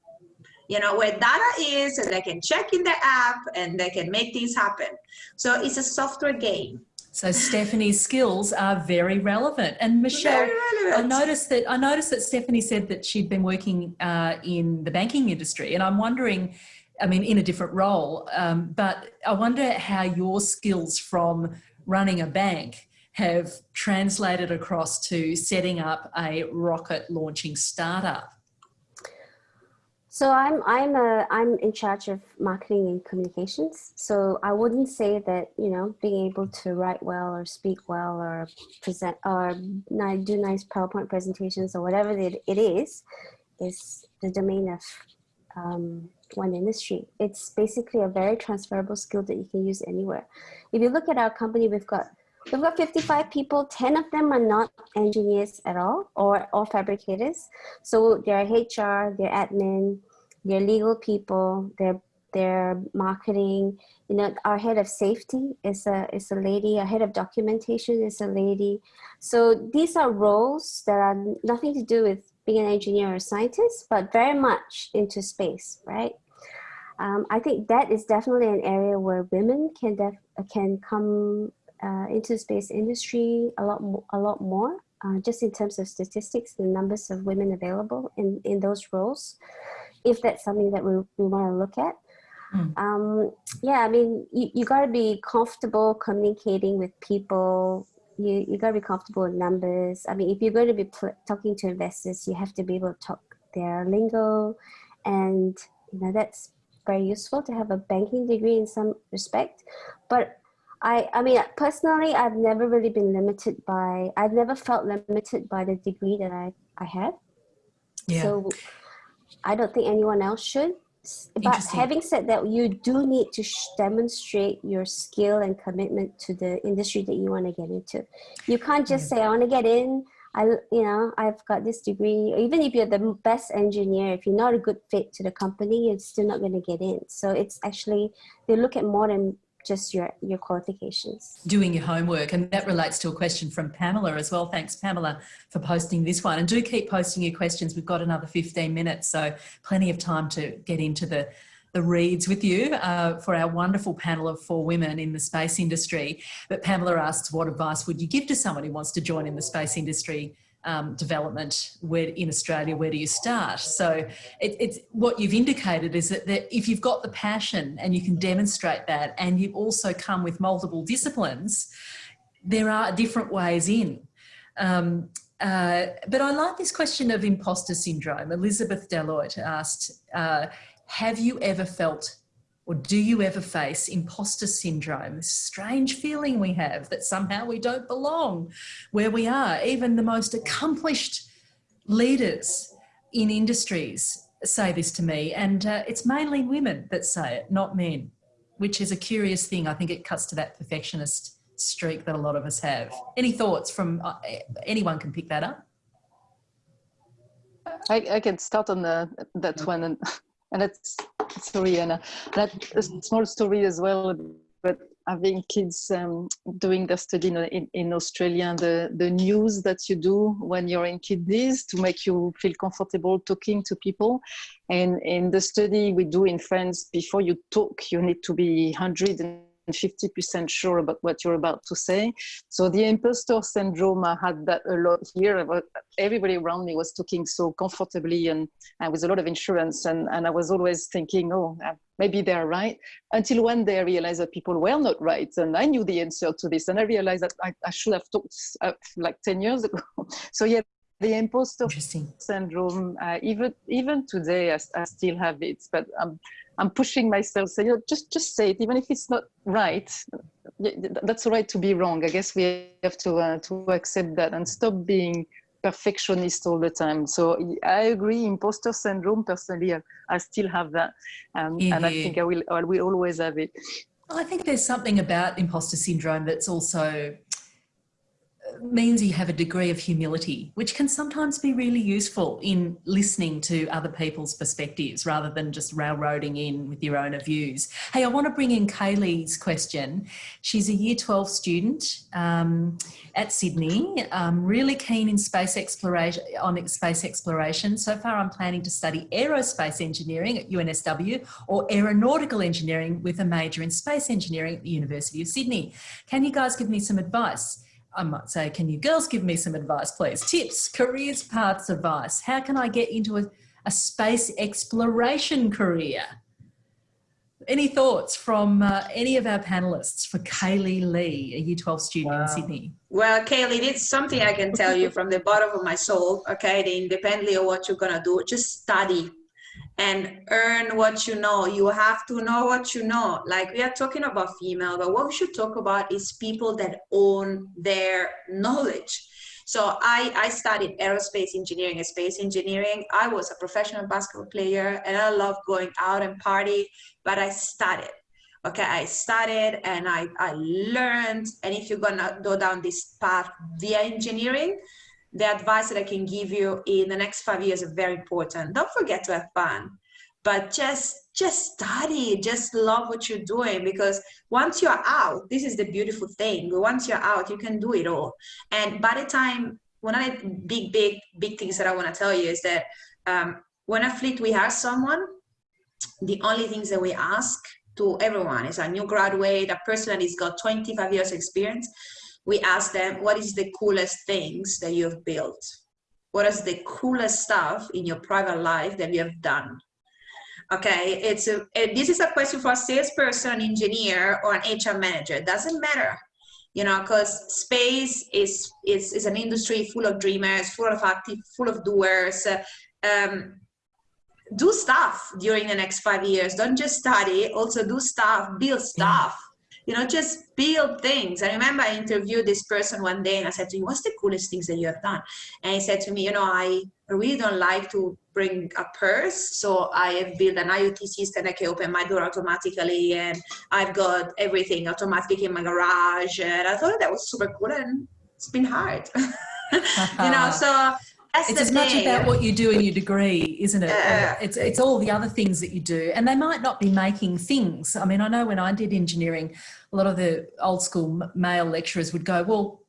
you know, where data is and they can check in the app and they can make things happen. So it's a software game. So Stephanie's skills are very relevant. And Michelle, relevant. I noticed that I noticed that Stephanie said that she'd been working uh, in the banking industry, and I'm wondering, I mean, in a different role, um, but I wonder how your skills from running a bank have translated across to setting up a rocket launching startup. So I'm I'm a I'm in charge of marketing and communications. So I wouldn't say that you know being able to write well or speak well or present or do nice PowerPoint presentations or whatever it, it is, is the domain of um, one industry. It's basically a very transferable skill that you can use anywhere. If you look at our company, we've got We've got 55 people, 10 of them are not engineers at all or, or fabricators. So they're HR, they're admin, they're legal people, they're, they're marketing. You know, our head of safety is a, is a lady, our head of documentation is a lady. So these are roles that are nothing to do with being an engineer or scientist, but very much into space, right? Um, I think that is definitely an area where women can def can come uh, into space industry a lot more, a lot more uh, just in terms of statistics, the numbers of women available in, in those roles, if that's something that we, we want to look at. Mm. Um, yeah, I mean, you, you got to be comfortable communicating with people. You, you got to be comfortable with numbers. I mean, if you're going to be talking to investors, you have to be able to talk their lingo. And, you know, that's very useful to have a banking degree in some respect. But I, I mean, personally, I've never really been limited by, I've never felt limited by the degree that I, I have. Yeah. So I don't think anyone else should. But having said that, you do need to demonstrate your skill and commitment to the industry that you want to get into. You can't just yeah. say, I want to get in. I, you know, I've got this degree. Even if you're the best engineer, if you're not a good fit to the company, you're still not going to get in. So it's actually, they look at more than just your your qualifications. Doing your homework and that relates to a question from pamela as well. Thanks pamela for posting this one. And do keep posting your questions. We've got another 15 minutes so plenty of time to get into the the reads with you uh, for our wonderful panel of four women in the space industry. But Pamela asks, what advice would you give to someone who wants to join in the space industry um, development where in Australia, where do you start? So it, it's what you've indicated is that, that if you've got the passion and you can demonstrate that and you've also come with multiple disciplines, there are different ways in. Um, uh, but I like this question of imposter syndrome. Elizabeth Deloitte asked, uh, have you ever felt or do you ever face imposter syndrome, this strange feeling we have that somehow we don't belong where we are? Even the most accomplished leaders in industries say this to me, and uh, it's mainly women that say it, not men, which is a curious thing. I think it cuts to that perfectionist streak that a lot of us have. Any thoughts from uh, anyone can pick that up? I, I can start on the, that one. And and that's sorry Anna, that a small story as well but having kids um, doing their study in, in, in, Australia, the, the news that you do when you're in kidneys to make you feel comfortable talking to people. And in the study we do in France, before you talk, you need to be 100 50% sure about what you're about to say. So the imposter syndrome, I had that a lot here. Everybody around me was talking so comfortably and, and with a lot of insurance. And, and I was always thinking, oh, uh, maybe they're right. Until one day I realized that people were not right. And I knew the answer to this. And I realized that I, I should have talked uh, like 10 years ago. so yeah, the imposter syndrome, uh, even even today, I, I, still have it, but I'm I'm pushing myself. So you know, just just say it, even if it's not right. That's all right to be wrong. I guess we have to uh, to accept that and stop being perfectionist all the time. So I agree, imposter syndrome. Personally, I, I still have that, um, yeah. and I think I will I will always have it. I think there's something about imposter syndrome that's also means you have a degree of humility, which can sometimes be really useful in listening to other people's perspectives rather than just railroading in with your own views. Hey, I want to bring in Kaylee's question. She's a year 12 student um, at Sydney, um, really keen in space exploration, on space exploration. So far, I'm planning to study aerospace engineering at UNSW or aeronautical engineering with a major in space engineering at the University of Sydney. Can you guys give me some advice? I might say, can you girls give me some advice, please? Tips, careers paths advice. How can I get into a, a space exploration career? Any thoughts from uh, any of our panelists for Kaylee Lee, a Year 12 student wow. in Sydney? Well, Kaylee, it's something I can tell you from the bottom of my soul, okay? Independently of what you're gonna do, just study and earn what you know. You have to know what you know. Like we are talking about female, but what we should talk about is people that own their knowledge. So I, I studied aerospace engineering and space engineering. I was a professional basketball player and I love going out and party, but I studied. Okay, I studied and I, I learned. And if you're gonna go down this path via engineering, the advice that I can give you in the next five years is very important. Don't forget to have fun, but just just study, just love what you're doing because once you're out, this is the beautiful thing. Once you're out, you can do it all. And by the time one of the big, big, big things that I want to tell you is that um, when a fleet we hire someone, the only things that we ask to everyone is a new graduate, a person that has got 25 years experience, we ask them, what is the coolest things that you have built? What is the coolest stuff in your private life that you have done? Okay, it's a, this is a question for a salesperson, an engineer, or an HR manager. It doesn't matter, you know, because space is, is, is an industry full of dreamers, full of active, full of doers. Um, do stuff during the next five years. Don't just study, also do stuff, build stuff you know, just build things. I remember I interviewed this person one day and I said to him, what's the coolest things that you have done? And he said to me, you know, I really don't like to bring a purse. So I have built an IoT system that can open my door automatically and I've got everything automatic in my garage. And I thought that was super cool and it's been hard. you know, so That's it's as much about what you do in your degree, isn't it? Yeah. It's it's all the other things that you do, and they might not be making things. I mean, I know when I did engineering, a lot of the old school male lecturers would go, "Well,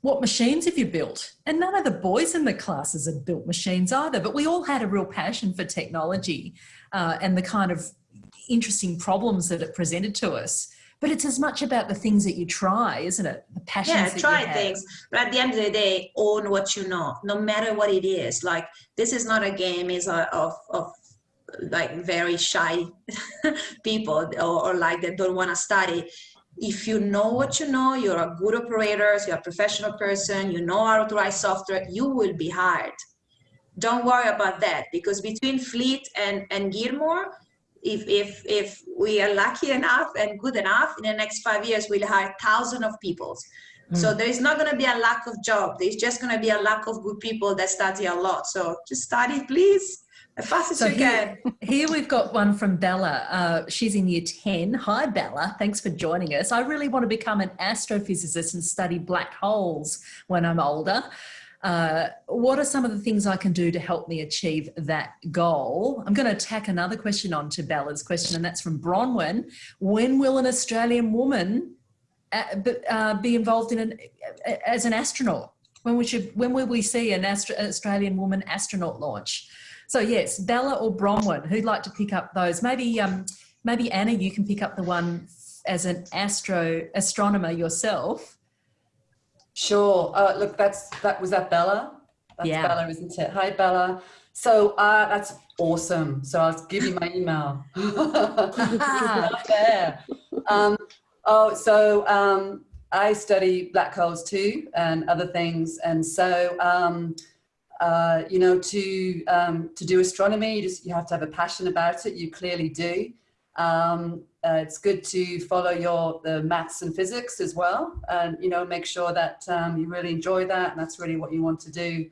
what machines have you built?" And none of the boys in the classes had built machines either. But we all had a real passion for technology uh, and the kind of interesting problems that it presented to us. But it's as much about the things that you try, isn't it? The passions. yeah that you try things but at the end of the day own what you know no matter what it is like this is not a game is uh, of of like very shy people or, or like that don't want to study if you know what you know you're a good operator you're a professional person you know how to write software you will be hired don't worry about that because between fleet and and gilmour if if if we are lucky enough and good enough in the next five years we'll hire thousands of people so there is not going to be a lack of job there's just going to be a lack of good people that study a lot so just study please as fast as So you here, can here we've got one from Bella. Uh, she's in year 10. Hi, Bella. Thanks for joining us. I really want to become an astrophysicist and study black holes when I'm older. Uh, what are some of the things I can do to help me achieve that goal? I'm going to tack another question on to Bella's question, and that's from Bronwyn. When will an Australian woman uh, uh, be involved in an as an astronaut? When we should, when will we see an Australian woman astronaut launch? So yes, Bella or Bronwyn, who'd like to pick up those? Maybe, um, maybe Anna, you can pick up the one as an astro astronomer yourself. Sure. Uh, look, that's that was that Bella. That's Yeah. Bella, isn't it? Hi, Bella. So uh, that's awesome. So I'll give you my email. Not there. Um, oh, so um, I study black holes too and other things, and so um, uh, you know, to um, to do astronomy, you just you have to have a passion about it. You clearly do. Um, uh, it's good to follow your the maths and physics as well, and you know, make sure that um, you really enjoy that, and that's really what you want to do.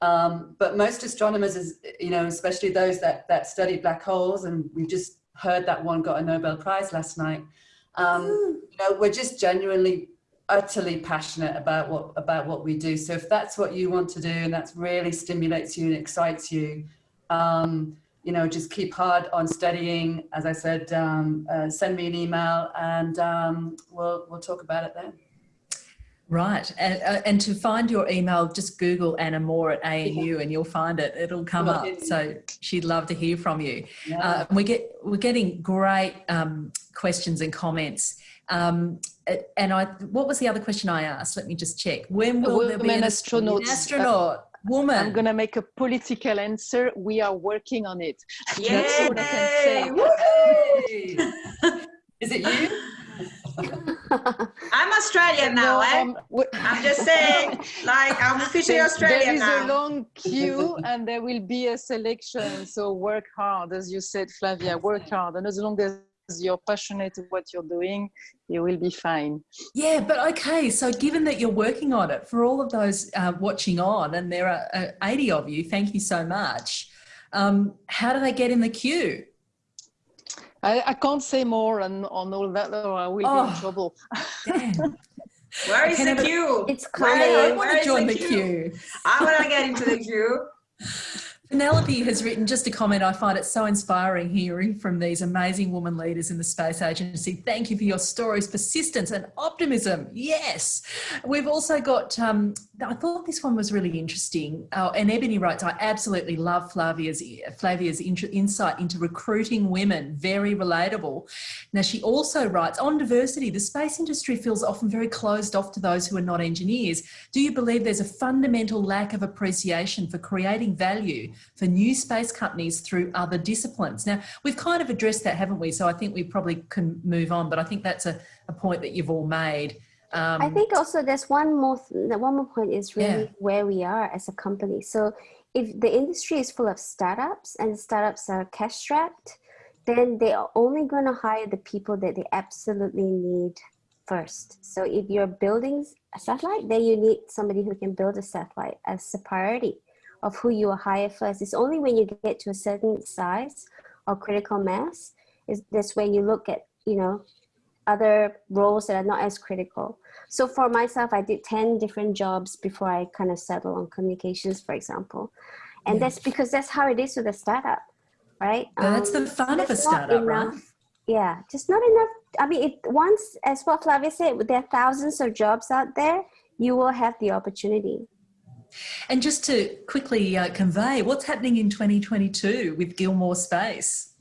Um, but most astronomers, is you know, especially those that that study black holes, and we just heard that one got a Nobel Prize last night. Um, you know, we're just genuinely utterly passionate about what about what we do. So if that's what you want to do and that really stimulates you and excites you, um, you know, just keep hard on studying. As I said, um, uh, send me an email and um, we'll we'll talk about it then. Right. And, uh, and to find your email, just Google Anna Moore at ANU and you'll find it. It'll come Well, up. it- So she'd love to hear from you. Yeah. Uh, we get we're getting great um, questions and comments. Um, uh, and I, what was the other question I asked? Let me just check. When will there be an astronauts. An astronaut, woman. I'm gonna make a political answer. We are working on it. That's all I can say. Is it you? I'm australian now No, eh? um, we- i'm just saying like i'm officially there- australian there is now a long queue and there will be a selection. So work hard, as you said, Flavia. Work hard, and as long as you're passionate about what you're doing, you will be fine. Yeah, but okay. So, given that you're working on it, for all of those uh, watching on, and there are uh, 80 of you, thank you so much. Um, how do they get in the queue? I, I can't say more on, on all that, or I will be Oh. in trouble. Where is the queue It's Where- I coming. want to join the queue. i want to get into the queue Penelope has written just a comment. I find it so inspiring hearing from these amazing woman leaders in the space agency. Thank you for your stories, persistence, and optimism. Yes. We've also got, um, I thought this one was really interesting. Oh, and Ebony writes, I absolutely love Flavia's, Flavia's insight into recruiting women. Very relatable. Now, she also writes, on diversity, the space industry feels often very closed off to those who are not engineers. Do you believe there's a fundamental lack of appreciation for creating value for new space companies through other disciplines? Now, we've kind of addressed that, haven't we? So I think we probably can move on, but I think that's a, a point that you've all made. Um, I think also there's one more th- one more point is really Yeah. where we are as a company. So if the industry is full of startups and startups are cash strapped, then they are only going to hire the people that they absolutely need first. So if you're building a satellite, then you need somebody who can build a satellite as a priority of who you will hire first. It's only when you get to a certain size or critical mass is that's when you look at you know other roles that are not as critical. So for myself, I did 10 different jobs before I kind of settled on communications, for example. And Yeah. that's because that's how it is with a startup, right? That's the Um, fun of a startup, right? enough- Yeah, just not enough. I mean, it, once, as what Flavia said, there are thousands of jobs out there, you will have the opportunity. And just to quickly uh, convey, what's happening in 2022 with Gilmour Space?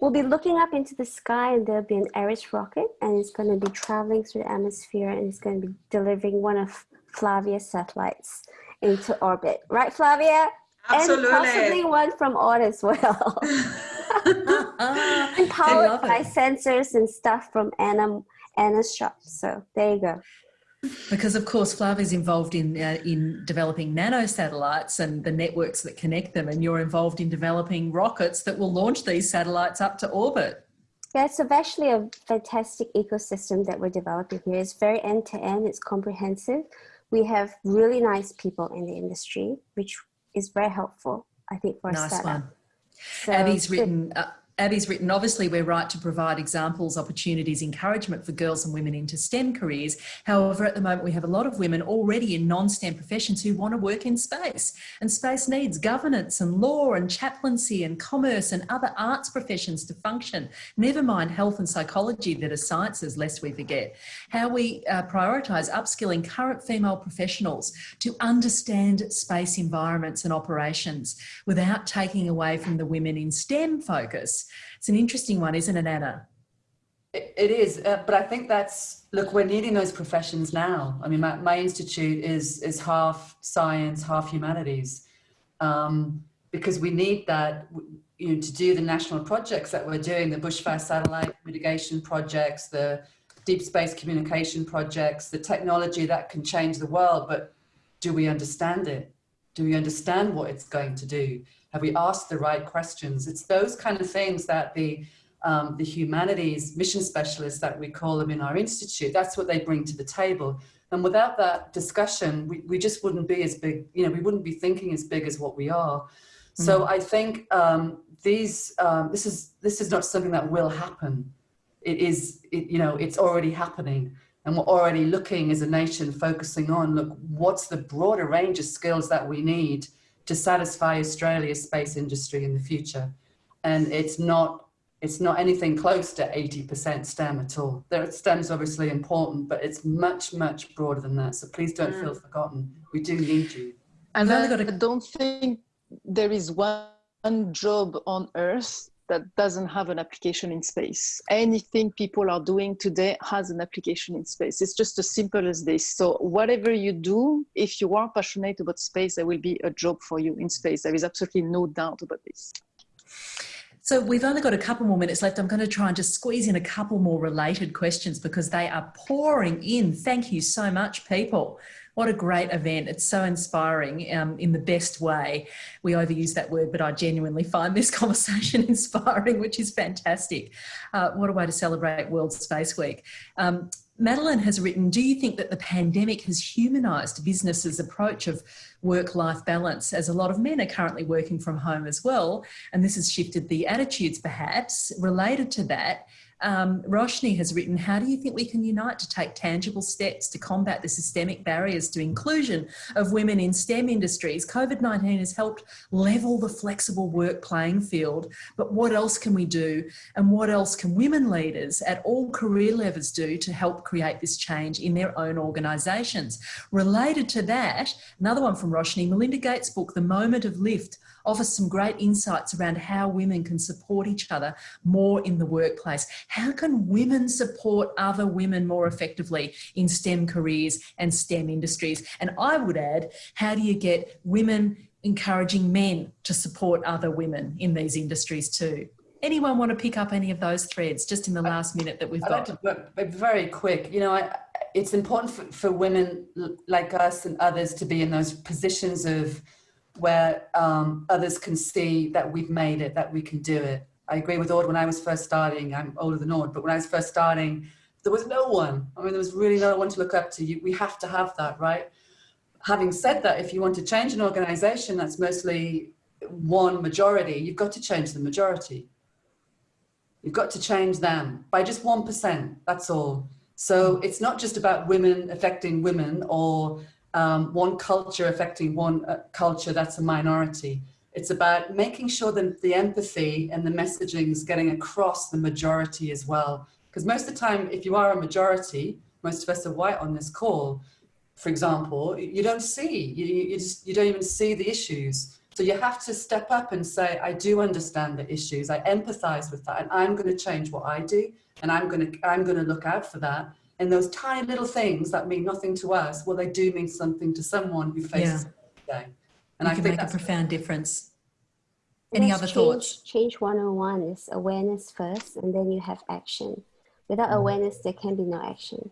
We'll be looking up into the sky and there'll be an Eris rocket and it's going to be traveling through the atmosphere and it's going to be delivering one of Flavia's satellites into orbit. Right, Flavia? Absolutely. And possibly one from Aude as well. And I powered by it. sensors and stuff from Anna, Anna's shop. So there you go. Because of course, Flavia's involved in uh, in developing nano satellites and the networks that connect them, and you're involved in developing rockets that will launch these satellites up to orbit. Yeah, it's actually a fantastic ecosystem that we're developing here. It's very end to end, it's comprehensive. We have really nice people in the industry, which is very helpful, I think, for a Nice startup. one. So Abby's written. Uh, Abby's written, obviously, we're right to provide examples, opportunities, encouragement for girls and women into STEM careers. However, at the moment, we have a lot of women already in non STEM professions who want to work in space. And space needs governance and law and chaplaincy and commerce and other arts professions to function. Never mind health and psychology that are sciences, lest we forget. How we uh, prioritise upskilling current female professionals to understand space environments and operations without taking away from the women in STEM focus. It's an interesting one, isn't it, Anna? It, is, uh, but I think that's look. We're needing those professions now. I mean, my, my institute is is half science, half humanities, um, because we need that. You know, to do the national projects that we're doing, the bushfire satellite mitigation projects, the deep space communication projects, the technology that can change the world. But do we understand it? Do we understand what it's going to do? Have we asked the right questions? It's those kind of things that the um, the humanities mission specialists that we call them in our institute, that's what they bring to the table. And without that discussion, we, we just wouldn't be as big, you know, we wouldn't be thinking as big as what we are. So I think um, these, um, this is this is not something that will happen. It is, it, you know, it's already happening. And we're already looking as a nation, focusing on, look, what's the broader range of skills that we need to satisfy Australia's space industry in the future? And it's not it's not anything close to 80% STEM at all. There, STEM's obviously important, but it's much, much broader than that. So please don't feel mm. forgotten. We do need you. And We've I only got a- don't think there is one job on Earth that doesn't have an application in space. Anything people are doing today has an application in space. It's just as simple as this. So whatever you do, if you are passionate about space, there will be a job for you in space. There is absolutely no doubt about this. So we've only got a couple more minutes left. I'm going to try and just squeeze in a couple more related questions because they are pouring in. Thank you so much, people. What a great event. It's so inspiring um, in the best way. We overuse that word, but I genuinely find this conversation inspiring, which is fantastic. Uh, what a way to celebrate World Space Week. Um, Madeline has written, do you think that the pandemic has humanised businesses' approach of work-life balance as a lot of men are currently working from home as well? And this has shifted the attitudes perhaps related to that. Um, Roshni has written, how do you think we can unite to take tangible steps to combat the systemic barriers to inclusion of women in STEM industries? COVID-19 has helped level the flexible work playing field, but what else can we do? And what else can women leaders at all career levels do to help create this change in their own organisations? Related to that, another one from Roshni, Melinda Gates' book, The Moment of Lift, offers some great insights around how women can support each other more in the workplace. How can women support other women more effectively in STEM careers and STEM industries? And I would add, how do you get women encouraging men to support other women in these industries too? Anyone want to pick up any of those threads just in the last minute that we've I'd like got? to, very quick. You know, I, it's important for, for women like us and others to be in those positions of where um, others can see that we've made it, that we can do it. I agree with Aude when I was first starting. I'm older than Aude, but when I was first starting, there was no one. I mean, there was really no one to look up to. You, we have to have that, right? Having said that, if you want to change an organization that's mostly one majority, you've got to change the majority. You've got to change them by just 1%, that's all. So it's not just about women affecting women or um, one culture affecting one uh, culture that's a minority. It's about making sure that the empathy and the messaging is getting across the majority as well. Because most of the time, if you are a majority, most of us are white on this call, for example, you don't see, you, you, just, you don't even see the issues. So you have to step up and say, I do understand the issues. I empathize with that and I'm going to change what I do. And I'm going to, I'm going to look out for that. And those tiny little things that mean nothing to us, well, they do mean something to someone who faces yeah. it day. And you I can think make a that's profound difference. Any Yes, other change, thoughts? Change 101 is awareness first, and then you have action. Without mm-hmm. awareness, there can be no action.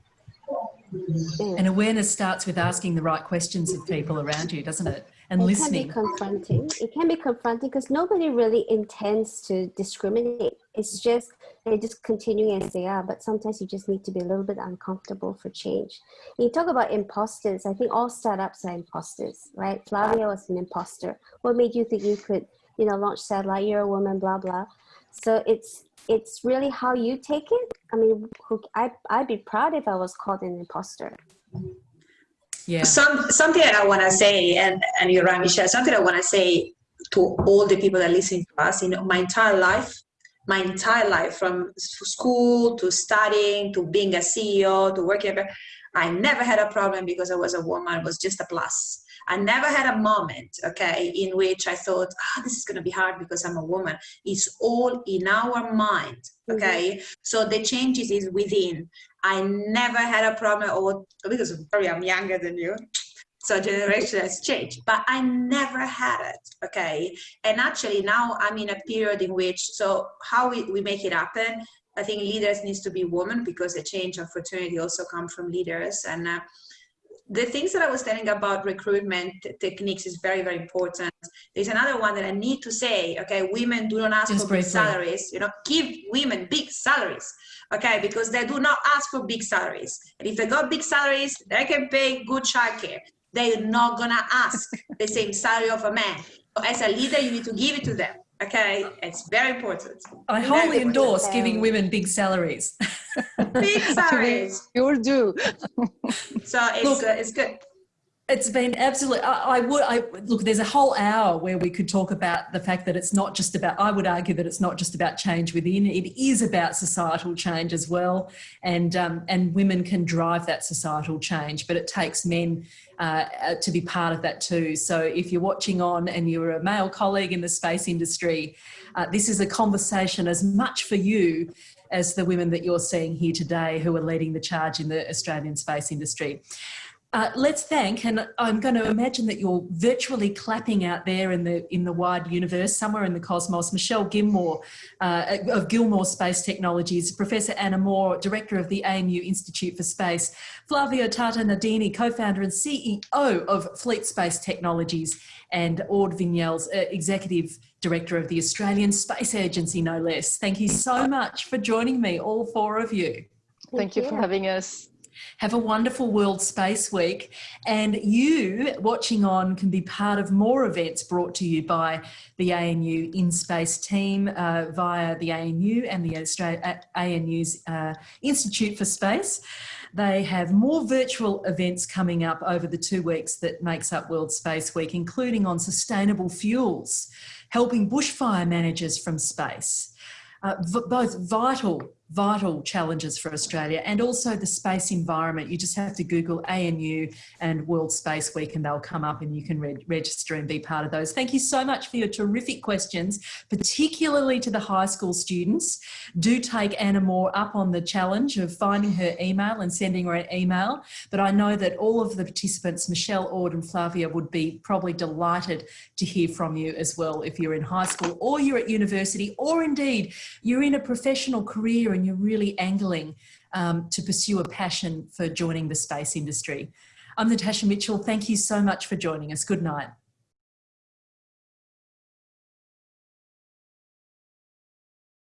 Yeah. And awareness starts with asking the right questions of people around you, doesn't it? And it listening. can be confronting. It can be confronting because nobody really intends to discriminate. It's just they're just continuing as they are. But sometimes you just need to be a little bit uncomfortable for change. you talk about imposters. I think all startups are imposters, right? Flavia was an imposter. What made you think you could, you know, launch satellite? You're a woman, blah blah. So it's it's really how you take it. I mean, who, I I'd be proud if I was called an imposter. Yeah. Some, something that I want to say, and, and you're right, Michelle, something I want to say to all the people that listen to us, in my entire life, my entire life, from school to studying to being a CEO to working, I never had a problem because I was a woman, it was just a plus. I never had a moment, okay, in which I thought, ah, oh, this is going to be hard because I'm a woman. It's all in our mind, okay? Mm-hmm. So the changes is within. I never had a problem, or because sorry, I'm younger than you, so generation has changed, but I never had it, okay? And actually now I'm in a period in which, so how we, we make it happen, I think leaders needs to be women because the change of fraternity also come from leaders. And uh, the things that I was telling about recruitment techniques is very, very important. There's another one that I need to say, okay, women do not ask Just for big salaries, you know, give women big salaries, okay, because they do not ask for big salaries. And if they got big salaries, they can pay good childcare. They're not gonna ask the same salary of a man. So as a leader, you need to give it to them. Okay, it's very important. I wholly endorse giving women big salaries. big salaries. You all do. so it's, Look, uh, it's good. It's been absolutely. I, I, would. I look. There's a whole hour where we could talk about the fact that it's not just about. I would argue that it's not just about change within. It is about societal change as well, and um, and women can drive that societal change. But it takes men uh, uh, to be part of that too. So if you're watching on and you're a male colleague in the space industry, uh, this is a conversation as much for you as the women that you're seeing here today who are leading the charge in the Australian space industry. Uh, let's thank, and I'm going to imagine that you're virtually clapping out there in the in the wide universe, somewhere in the cosmos. Michelle Gilmour uh, of Gilmour Space Technologies, Professor Anna Moore, Director of the ANU Institute for Space, Flavia Tata Nardini, co-founder and CEO of Fleet Space Technologies, and Aude Vignelles, uh, Executive Director of the Australian Space Agency, no less. Thank you so much for joining me, all four of you. Thank, Thank you for having us. Have a wonderful World Space Week. And you watching on can be part of more events brought to you by the ANU InSpace team uh, via the ANU and the Australia, ANU's uh, Institute for Space. They have more virtual events coming up over the two weeks that makes up World Space Week, including on sustainable fuels, helping bushfire managers from space, uh, both vital vital challenges for Australia and also the space environment. You just have to Google ANU and World Space Week and they'll come up and you can re register and be part of those. Thank you so much for your terrific questions, particularly to the high school students. Do take Anna Moore up on the challenge of finding her email and sending her an email. But I know that all of the participants, Michelle, Aude and Flavia would be probably delighted to hear from you as well if you're in high school or you're at university or indeed you're in a professional career and you're really angling um, to pursue a passion for joining the space industry. I'm Natasha Mitchell. Thank you so much for joining us. Good night.